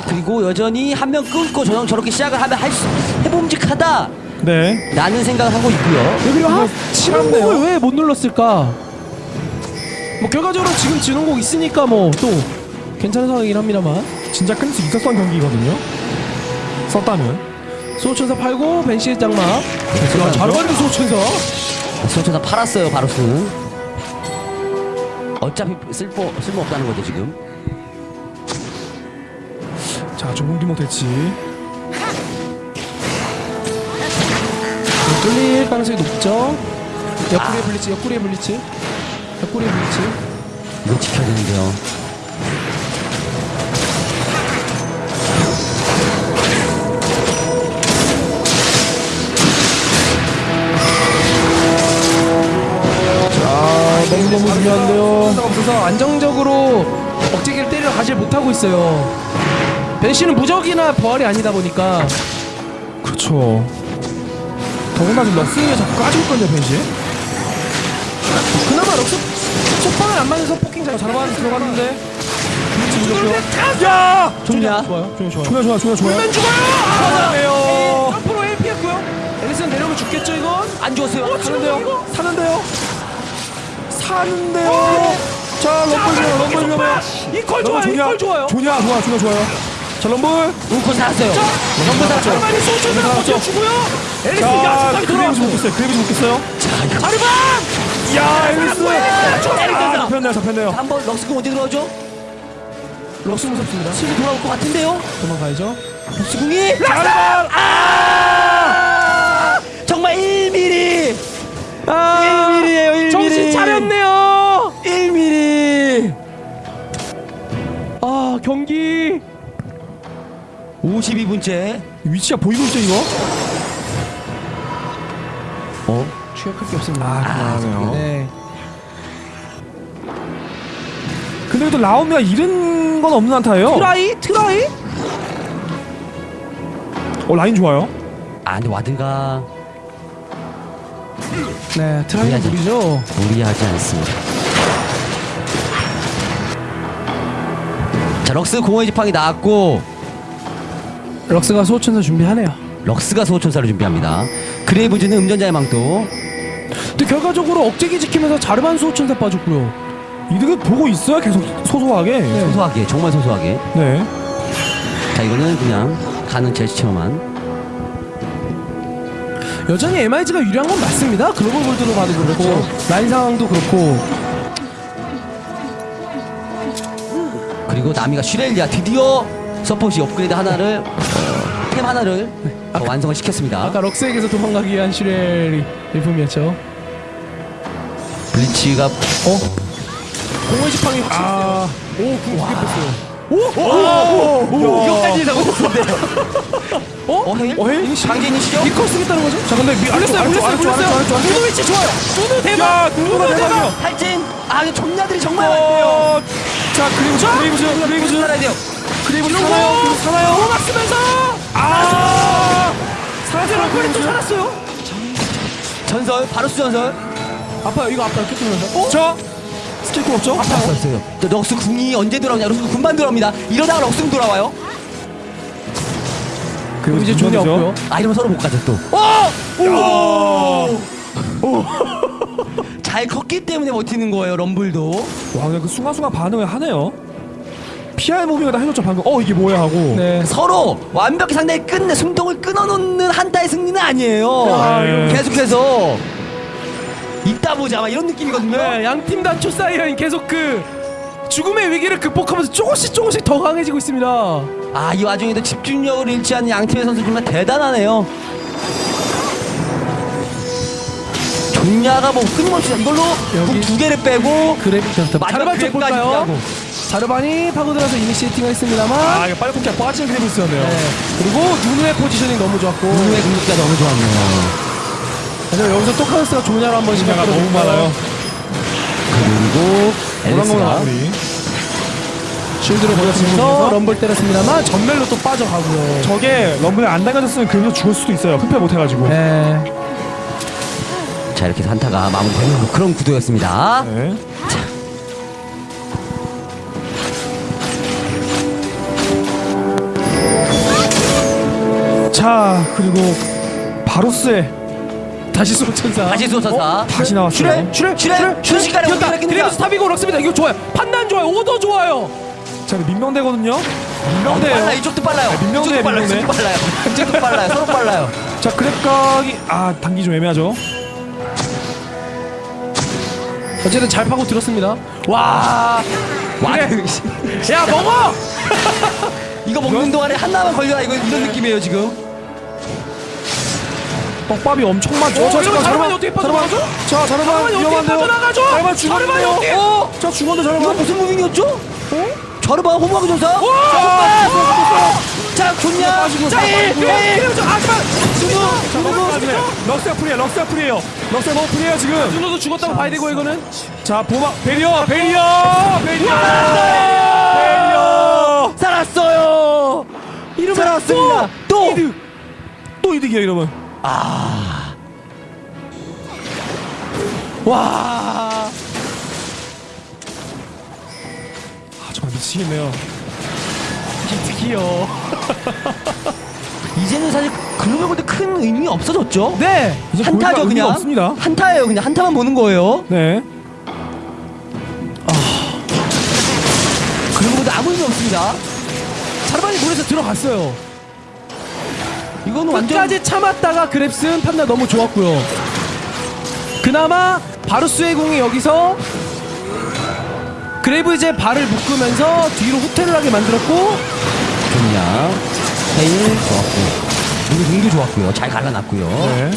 그리고 여전히 한 명 끊고 저형 저렇게 시작을 하면 할 수 해봄직하다. 네. 라는 생각을 하고 있고요. 그리고 하, 참네요. 진홍곡을 왜 못 눌렀을까? 뭐 결과적으로 지금 진홍곡 있으니까 뭐 또 괜찮은 상황이긴 합니다만. 진짜 끊을 수 있었던 경기거든요. 썼다면. 소천사 팔고 벤시의 장막. 야, 잘 받는 소천사. 소천사 팔았어요 바로스는 어차피 쓸모 쓸모 없다는 거죠 지금. 자, 뒤목 됐지. 뚫릴 가능성이 높죠? 옆구리에 블리츠 옆구리에 블리츠. 옆구리에 블리츠. 이거 지켜야 되는데요 아 너무 너무 중요한데요 없어서 안정적으로 억제기를 때리러 가질 못하고 있어요 벤시는 무적이나 부활이 아니다 보니까 그렇죠. 더군다나 지금 럭스 E 자꾸 까지고 있거든요, 벤시. 그나마 럭스 속박을 안 맞아서 poking 잘 잘만 들어갔는데. 야! 존야 좋아요 좋아요 좋아요 좋아, 좋아, 좋아, 좋아. 면 죽어요! 잘하네요. 점프로 1 피했고요 앨리스는 내려오면 죽겠죠 이건? 안 죽었어요 사는데요? 사는데요? 사는데요? 자, 럼블 좋아요, 럼블 위험해요. 이퀄 좋아요 이퀄 좋아요 존야, 좋아, 좋아, 좋아요. 자, 럼블. 울코 살았어요 전부 다 자르반이 소천사 살았죠. 버텨 주고요 앨리스 자, 야수까지 그레이브 돌아왔어 못겠어요, 그레이브 못겠어요. 자르반! 야. 때리면서. 아, 잡혔네요, 잡혔네요. 한번 럭스공 어디 들어가죠? 럭스 무섭습니다 실이 돌아올 것 같은데요? 도망가야죠 럭스공이 자르반! 아! 아 1mm예요 1mm 정신 차렸네요 1mm 아 경기 52분째 위치가 보이고 있죠 이거? 어? 취약할 게 없습니다. 아, 그러네요. 네. 근데 또 라오미가 잃은 건 없는 한타예요. 트라이 트라이. 어 라인 좋아요. 아 근데 와드가 네 트라이 무리하지. 무리죠. 무리하지 않습니다. 자 럭스 공허의 지팡이 나왔고 럭스가 소천사 준비하네요. 럭스가 소천사를 준비합니다. 그레이브즈는 음전자의 망토. 근데 결과적으로 억제기 지키면서 자르반 소천사 빠졌고요. 이득을 보고 있어요 계속 소소하게. 소소하게 정말 소소하게. 네. 자 이거는 그냥 가는 제스처만. 여전히 MIG가 유리한 건 맞습니다. 글로벌 골드로 봐도 그렇고 라인 상황도 그렇고 그리고 나미가 슈렐리아 드디어 서폿이 업그레이드 하나를 어, 템 하나를 더 완성을 시켰습니다. 아까 럭스에게서 도망가기 위한 슈렐이 일품이었죠. 블리치가 어? 공을 지팡이 아. 오, 그게 뺐어요. 오, 이거까지 잡았는데요. 어? 어, 헤일? 어, 헤일? 강제인이시죠? 이걸 쓰겠다는 거죠? 자 근데 아래쪽, 올렸어요. 아래쪽. 누누 위치 좋아요. 누누 대박. 야, 누누가 대박이요. 탈진! 아, 이거 존냐들이 정말 많네요. 어, 자 그리브즈, 그리브즈, 그리브즈, 살아야 돼요. 사나요? 그리브즈 사나요? 오막 쓰면서 아, 사라져 럭커리 또 살았어요. 전설, 바로스 전설. 아파요. 이거 아파요. 쫓으면서. 어? 저 스킬도 없죠? 아팠어요. 또 럭스 궁이 언제 돌아오냐? 럭스 궁만 돌아옵니다. 이러다가 럭스 궁 돌아와요. 그리고 이제 존이 없고요. 아, 이러면 서로 못 가죠 또. 오! 잘 컸기 때문에 버티는 거예요, 럼블도. 와, 그냥 그 순간순간 반응을 하네요. PR 무빙을 다 해줬죠 방금. 어 이게 뭐야 하고. 네. 서로 완벽히 상대를 끝내 숨통을 끊어놓는 한타의 승리는 아니에요. 아, 이거. 계속해서 이따 보자 막 이런 느낌이거든요. 네, 양팀 다 초사이언 계속 그 죽음의 위기를 극복하면서 조금씩 조금씩 더 강해지고 있습니다. 아 이 와중에도 집중력을 잃지 않는 양팀의 선수 정말 대단하네요. 종야가 뭐 끊임없이 이걸로 여기. 두 개를 빼고 그래, 마지막 자르반 쪽 그랩까지 볼까요? 하고. 자르반이 파고들어서 이니시에이팅을 했습니다만 아 이거 빨리 뽑기가 빠진 그리브스였네요. 네. 그리고 누누의 포지셔닝 너무 좋았고 누누의 공격가 너무 좋았네요. 그래서 여기서 또 카우스가 조냐로 한 번씩 분야가 너무 많아요. 그리고 마무리. 쉴드를 보여주면서 럼블 때렸습니다만 전멸로 또 빠져가고요. 저게 럼블에 안 당겨졌으면 그래서 죽을 수도 있어요. 흡혈 못해가지고. 네. 자 이렇게 한타가 마무리되는 그런 구도였습니다. 네. 자 그리고 바로스의 다시 소천사. 다시 소천사. 다시 나왔어요. 슈레 슈레 슈레, 순식간에 끝냅니다. 드리브스 탑이고 럭스입니다. 이거 좋아요. 판단 좋아요. 오더 좋아요. 자 근데 민명대거든요. 빨라 민명대예요. 이쪽도 빨라요. 이쪽도 빨라요. 민명대. 이쪽도 빨라요. 이쪽도 빨라요. 서로 빨라요. 자 그랩각이 아 단기 좀 애매하죠. 어쨌든 잘 파고 들었습니다. 와. 와, 야 먹어. 이거 먹는 동안에 하나만 걸려라 이거 이런 느낌이에요 지금. 떡밥이 엄청 많죠. 어, 이거 자르반이 어떻게 빠져나가죠? 자 어떻게 위험한데요. 자르반이 죽었는데요. 어, 자 죽었는데 이거 자르반. 무슨 무빙이었죠? 어? 자르바 호모하고 전사. 자, 자, 좋냐? 자, 일, 일. 그래서 아까 럭스가 프리야 럭스가 프리에요. 럭스가 너무 프리해요 지금. 준호도 죽었다고 봐야 되고 이거는 자 보마 베리어 베리어 베리어 베리어 살았어요. 이러면 살았습니다. 또. 이득 또 이득이야 이러면 와. 아 정말 미치겠네요. 기특이요. 이제는 사실 글로벌 골드 큰 의미 없어졌죠? 네. 한타죠 그냥. 없습니다. 한타예요 그냥 한타만 보는 거예요. 네. 글로벌 골드 아무 의미 없습니다. 자르반이 물에서 들어갔어요. 이거는 완전 끝까지 참았다가 그랩슨 판단 너무 좋았고요. 그나마 바루스의 공이 여기서 그레이브즈의 발을 묶으면서 뒤로 후퇴를 하게 만들었고 좋냐? 헤일 좋았고. 우리 공도 좋았고요. 잘 갈라놨고요. 네.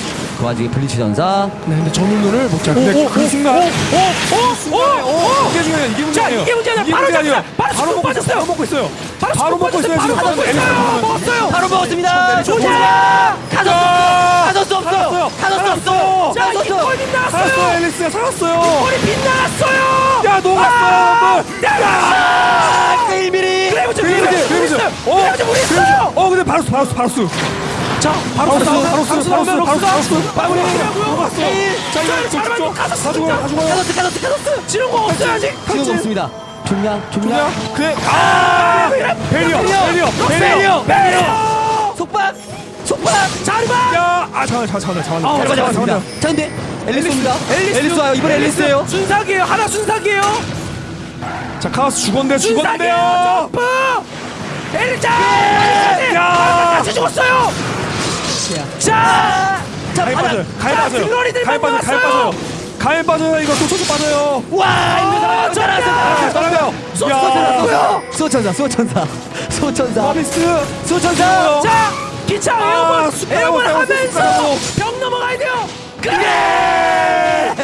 그 와중에 블리츠 전사 네, 근데 전운을 못 잡고. 근데 그 순간 그 순간에 오, 이게 중요해요. 이게 자, 문제예요. 이게 문제예요. 바로. 잡자. 바로 바로 먹고 빠졌어요. 바로 먹고 있어요. 바로 바로 먹고 있어요. 바로 먹었어요. 보면. 먹었어요. 바로 먹었습니다. 조자! 가졌어. 가졌어 없어요. 가졌어 없어. 자, 가졌어. 이골 빗나갔어요. 살았어요. 앨리스가 살았어요. 골이 빗나갔어요. 야 녹았어요. 아, 일미리. 그래브즈, 그래브즈, 그래브즈, 그래브즈. 그래브즈. 어, 있어요. 어 근데 바로스 바로스 바로스. 자, 바로 바로 스 바로 스 바로스 나오면 바로스 럭스가 바로 스. 마무리. 녹았어. 자 이거 가졌어, 가져가요 가져가요. 가졌어. 가졌어. 가졌어. 지는 거 없어요 아직. 지금 없습니다. 좋냐? 좋냐? 야 그래 아 베리어 베리어 베리어 베리어. 속박. 속박. 자르반. 야아 잠깐 잠깐 잠깐 잠깐. 아, 잠깐. 자, 근데 앨리스입니다. 앨리스. 앨리스 와요. 이번 앨리스예요. 순삭이에요. 하나 순삭이에요. 자 카오스 죽었는데. 죽었는데요. 점프. 앨리스. 야. 같이 죽었어요. 자. 자, 가위 빠져요. 가위 자, 빠져요. 가위 빠져. 가위. 빠져요. 가위 빠져요. 이거 소초초 빠져요. 와, 아, 이거. 아, 따라가요. 야. 수호천사, 수호천사, 수호천사, 서비스. 수호천사. 자, 기차 아, 에어본 에어본 하면서. 병 넘어가야 돼요. 그래.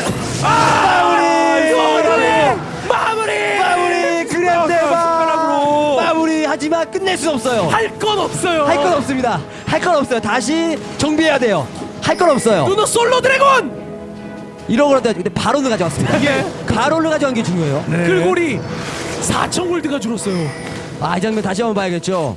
마무리. 마무리. 마무리. 마무리. 그랜드 숟가락으로. 마무리. 하지만 끝낼 수 없어요. 할 건 없어요. 할 건 없습니다. 할 건 없어요. 다시 정비해야 돼요. 할 건 없어요. 누노 솔로 드래곤. 이러고 근데 바론을 가져왔습니다. 예. 바론을 가져간 게 중요해요. 네. 글골이 4천 골드가 줄었어요. 아, 이 장면 다시 한번 봐야겠죠.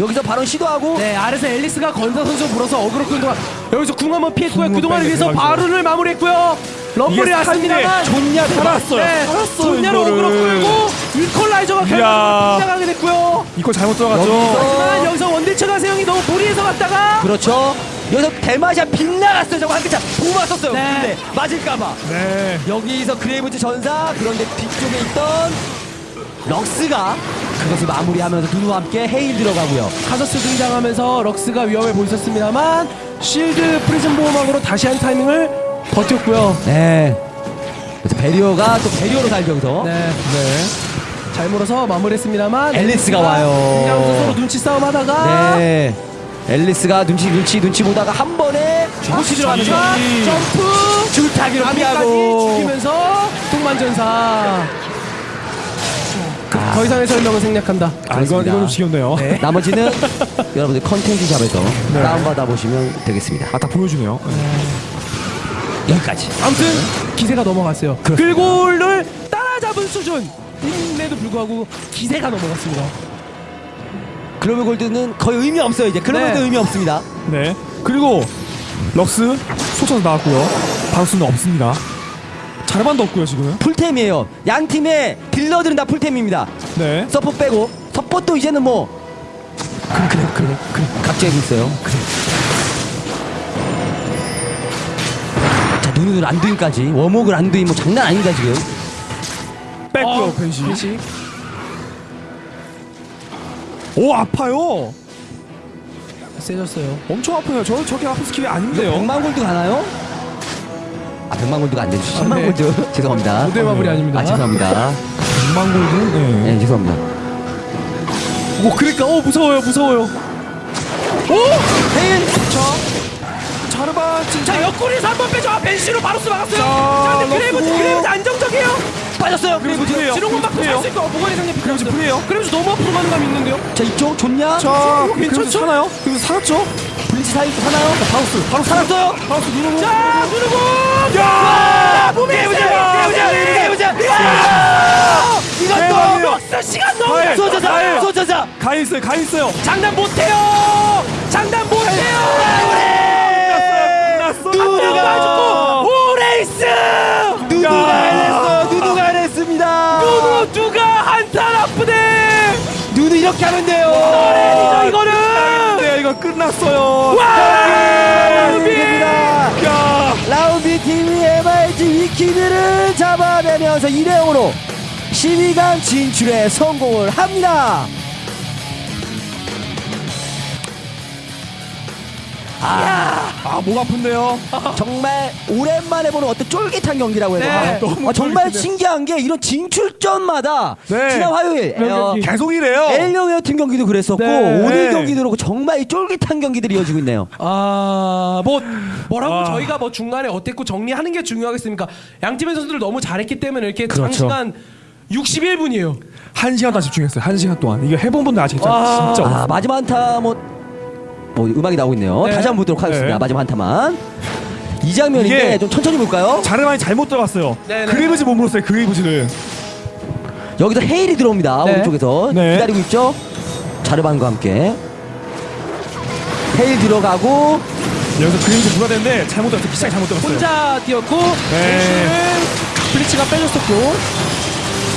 여기서 바론 시도하고 네, 아래서 앨리스가 건사 선수 물어서 어그로 끈 동안 여기서 궁 한번 피했고요. 그동안을 위해서. 바룬을 마무리했고요. 럼블이 왔습니다만 좋냐 살았어요. 네, 살았어요. 존냐로. 어그로 끌고 이퀄라이저가. 결국 등장하게 됐고요. 이거 잘못 들어갔죠. 하지만 여기서 원딜처가 세영이 너무 무리해서 갔다가 그렇죠. 여기서 대마시아 빗나갔어요. 저거 한 글자 보마 썼어요. 네. 근데 맞을까봐. 네. 여기서 그레이브즈 전사 그런데 뒤쪽에 있던 럭스가 그것을 마무리하면서 누누와 함께 헤일 들어가고요. 카서스 등장하면서 럭스가 위험해 보였었습니다만 실드 프리즌 보호막으로 다시 한 타이밍을 버텼고요. 네. 그래서 barrier가 또 barrier로 살면서 네. 잘 물어서 마무리했습니다만 앨리스가 와요. 등장하면서 서로 눈치 싸움 하다가 네. 앨리스가 눈치 눈치 눈치 보다가 한 번에 호시 들어가면서 자, 점프 줄타기로 피하고 죽이면서 동반전사 그, 더 이상의 설명은 생략한다 아 이건 그렇습니다. 이건 좀 지겹네요. 네. 나머지는 여러분들 컨텐츠 샵에서 네. 다운받아 보시면 되겠습니다. 아 다 보여주네요. 여기까지. 아무튼 기세가 넘어갔어요 글골을 따라잡은 수준임에도 불구하고 기세가 넘어갔습니다 글로벌 골드는 거의 의미 없어요 이제 글로벌 네. 골드 의미 없습니다. 네. 그리고 럭스 소천사 나왔고요. 바우스는 없습니다. 자르반도 없고요 지금. 풀템이에요. 양 팀의 딜러들은 다 풀템입니다. 네. 서포 빼고 서포도 이제는 뭐 그래 그래 그래 그래 각자에고 있어요. 그래. 자 눈을 안두인까지 워목을 안두인 뭐 장난 아닙니다 지금. 뺐고요 어. 벤시. 오 아파요. 세졌어요 엄청 아파요. 저 저렇게 아픈 스킬이 아닌데요. 100만 골드 가나요? 아 100만 골드가 안 되죠. 10만 아, 네. 골드 죄송합니다. 무대 마무리 아닙니다 아 죄송합니다. 100만 골드. 네. 네 죄송합니다. 오 그러니까 오 무서워요 무서워요 헤일 자르반 지금 자 옆구리에서 한번 빼죠 아 벤시로 바로스 막았어요 자, 자 근데 그레이브즈. 그레이브즈 안정적이에요 빠졌어요. 프리에요. 지는 건 맞고 살수 있고 보관의 상태 그래서 프리에요. 그래브즈 너무 앞으로 가는 감이 있는데요 자 이쪽 좋냐? 자, 그래서 괜찮죠? 그래서 살았죠? 블리치 사이 사나요? 바우스, 바로 살았어요. 바우스 누르고. 자 누르고 야! 몸에 깨우자! 깨우자 깨우자! 이것도 대박이에요. 럭스 시간 너무 가일. 쏘자자. 가 있어요, 가 있어요. 장난 못해요 장난 못해요 누가. 죽고 오레이스 누누가 해냈어요. 누누가 해냈습니다. 누구 누가 한탄 아프네 누누 이렇게 하면 돼요. 오레이죠 이거는 네, 이거 끝났어요. 와. 야! 라운비 팀이 MIG 위키드를 잡아내면서 2대 0으로 12강 진출에 성공을 합니다. 아, 목 아픈데요. 정말 오랜만에 보는 어떤 쫄깃한 경기라고 해야 되나? 네. 너무 아, 정말. 신기한 게 이런 진출전마다 네. 지난 화요일 어, 경기. 계속 이래요. 엘리오 팀 경기도 그랬었고 네. 오늘 경기도 그렇고 정말 이 쫄깃한 경기들이 이어지고 있네요. 아, 뭐 뭐라고 아. 저희가 뭐 중간에 어땠고 정리하는 게 중요하겠습니까? 양 팀의 선수들 너무 잘했기 때문에 이렇게 그렇죠. 장시간 61분이에요. 한 시간 동안 집중했어요. 한 시간 동안. 이거 해본 분들 아시겠죠? 아. 진짜. 아, 마지막 한타 뭐, 뭐 음악이 나오고 있네요. 네. 다시 한번 보도록 하겠습니다. 네. 마지막 한타만. 이 장면인데 이게- 좀 천천히 볼까요? 자르반이 잘못 들어갔어요. 네, 네. 그레이브즈 몸으로 써요. 그레이브즈를. 여기서 헤일이 들어옵니다. 네. 오른쪽에서 네. 기다리고 있죠. 자르반과 함께 헤일 들어가고 여기서 그레이브즈 누가 되는데 잘못 들었어요. 기차가 잘못 들었어요. 혼자 뛰었고 네. 네. 블리츠가 빼줬었고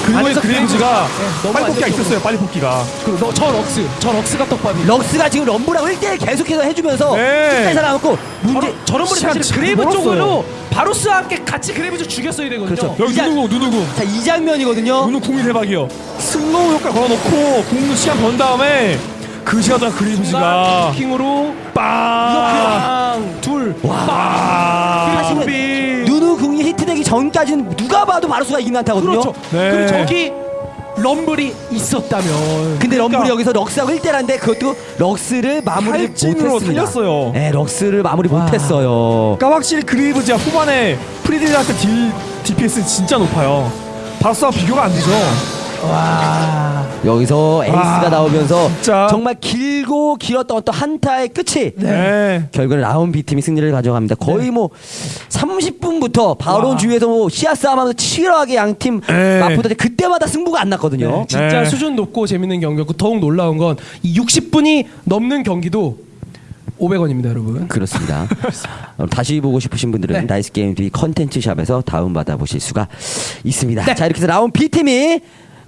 그리고 안에서 그레이브즈가 네, 빨리 뽑기가 안 있었어요. 빨리 뽑기가. 그저 럭스 저 럭스가 떡밥이 럭스가 지금 럼블하고 1대1 계속해서 해주면서 네. 끝까지 살아남고 문제 저런 분이 사실 참 그레이브. 쪽으로 바로스와 함께 같이 그레이브즈 죽였어야 되거든요. 그렇죠. 여기 누누구 누누구. 자, 이 장면이거든요. 누누 궁이 대박이요. 슬로우 효과 걸어놓고 궁 시간 번 다음에 그 시간 동안 그레이브즈가 킹으로 빵. 둘 빵. 히트되기 전까지는 누가 봐도 바루스가 이긴 한타거든요. 그렇죠. 네. 그리고 저기 럼블이 있었다면 근데 럼블이 그러니까. 여기서 럭스하고 1대1인데 그것도 럭스를 마무리 못했습니다. 살렸어요. 네, 럭스를 마무리 못했어요. 그러니까 확실히 그레이브즈가 후반에 free딜한테 딜 DPS 진짜 높아요. 바루스와 비교가 안 되죠. 와 여기서 에이스가 아, 나오면서 진짜. 정말 길고 길었던 어떤 한타의 끝이 네. 결국은 라운 B팀이 승리를 가져갑니다. 거의 뭐 30분부터 바론 와. 주위에서 뭐 시야 싸움하면서 치열하게 양팀 네. 맞붙었는데 그때마다 승부가 안 났거든요. 진짜 네. 수준 높고 재밌는 경기였고 더욱 놀라운 건 이 60분이 넘는 경기도 500원입니다, 여러분. 그렇습니다. 어, 다시 보고 싶으신 분들은 네. 다이스 게임 TV 컨텐츠 샵에서 다운 받아 보실 수가 있습니다. 네. 자 이렇게 해서 라운 B팀이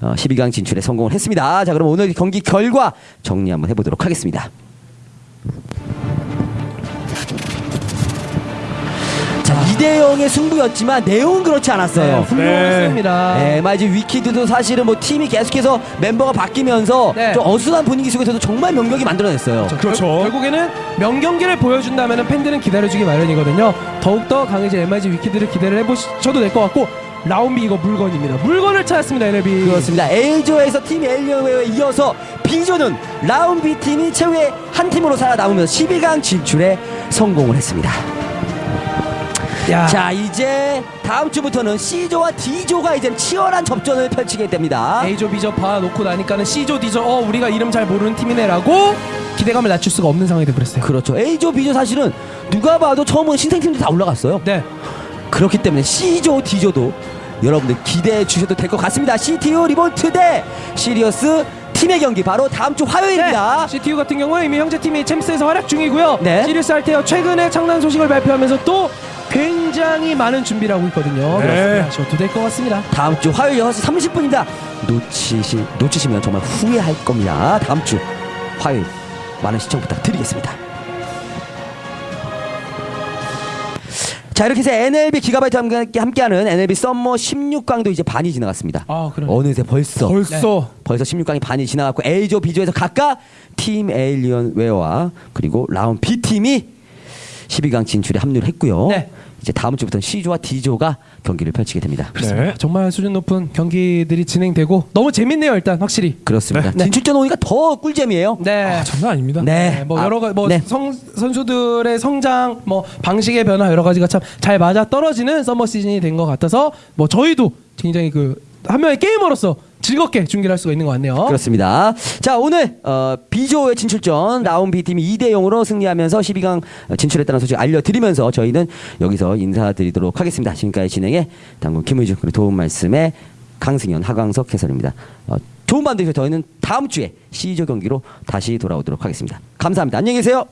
어, 12강 진출에 성공을 했습니다. 자 그럼 오늘 경기 결과 정리 한번 해보도록 하겠습니다. 자 2대 0의 승부였지만 내용은 그렇지 않았어요. 훌륭했습니다. 네, MIG 위키드도 사실은 뭐 팀이 계속해서 멤버가 바뀌면서 네. 좀 어수선한 분위기 속에서도 정말 명격이 만들어냈어요. 그렇죠. 결, 결국에는 명경기를 보여준다면 팬들은 기다려주기 마련이거든요. 더욱더 강해진 MIG 위키드를 기대를 해보셔도 될 것 같고 라운비 이거 물건입니다. 물건을 찾았습니다, NLB. 그렇습니다. A조에서 팀 엘리오에 이어서 B조는 라운 B팀이 최후의 한 팀으로 살아남으면서 12강 진출에 성공을 했습니다. 야, 자 이제 다음 주부터는 C조와 D조가 이제 치열한 접전을 펼치게 됩니다. A조, B조 봐놓고 나니까는 C조, D조, 어 우리가 이름 잘 모르는 팀이네라고 기대감을 낮출 수가 없는 상황이 돼버렸어요. 그렇죠. A조, B조 사실은 누가 봐도 처음 본 신생팀들 다 올라갔어요. 네, 그렇기 때문에 C조, D조도 여러분들 기대해 주셔도 될 것 같습니다. CTU 리볼트 대 시리어스 팀의 경기 바로 다음 주 화요일입니다. 네. CTU 같은 경우는 이미 형제 팀이 챔스에서 활약 중이고요. 네. 시리스 알테어 최근에 창단 소식을 발표하면서 또 굉장히 많은 준비를 하고 있거든요. 네. 그렇습니다. 저도 될것 같습니다. 다음 주 화요일 6시 30분입니다. 놓치시, 놓치시면 정말 후회할 겁니다. 다음 주 화요일 많은 시청 부탁드리겠습니다. 자 이렇게 해서 NLB 기가바이트와 함께 함께하는 NLB 썸머 16강도 이제 반이 지나갔습니다. 아, 그러네. 어느새 벌써 벌써 벌써 16강이 반이 지나갔고 A조, B조에서 각각 팀 에일리언 웨어와 그리고 라운 B팀이 12강 진출에 합류를 했고요. 네. 이제 다음 주부터는 C조와 D조가 경기를 펼치게 됩니다. 네. 정말 수준 높은 경기들이 진행되고 너무 재밌네요. 일단 확실히. 그렇습니다. 네. 진출전 오니까 더 꿀잼이에요. 네. 아, 장난 아닙니다. 네. 네, 뭐 아, 여러 가지 뭐 네. 성, 선수들의 성장, 뭐 방식의 변화 여러 가지가 참 잘 맞아 떨어지는 서머 시즌이 된 것 같아서 뭐 저희도 굉장히 그 한 명의 게이머로서 즐겁게 중계를 할 수가 있는 것 같네요. 그렇습니다. 자 오늘 어, B조의 진출전 라운 B팀이 2대 0으로 승리하면서 12강 진출했다는 소식 알려드리면서 저희는 여기서 인사드리도록 하겠습니다. 지금까지 진행의 당군 김의중 그리고 도움 말씀의 강승현 하광석 해설입니다. 어, 좋은 밤 되시고 저희는 다음 주에 C조 경기로 다시 돌아오도록 하겠습니다. 감사합니다. 안녕히 계세요.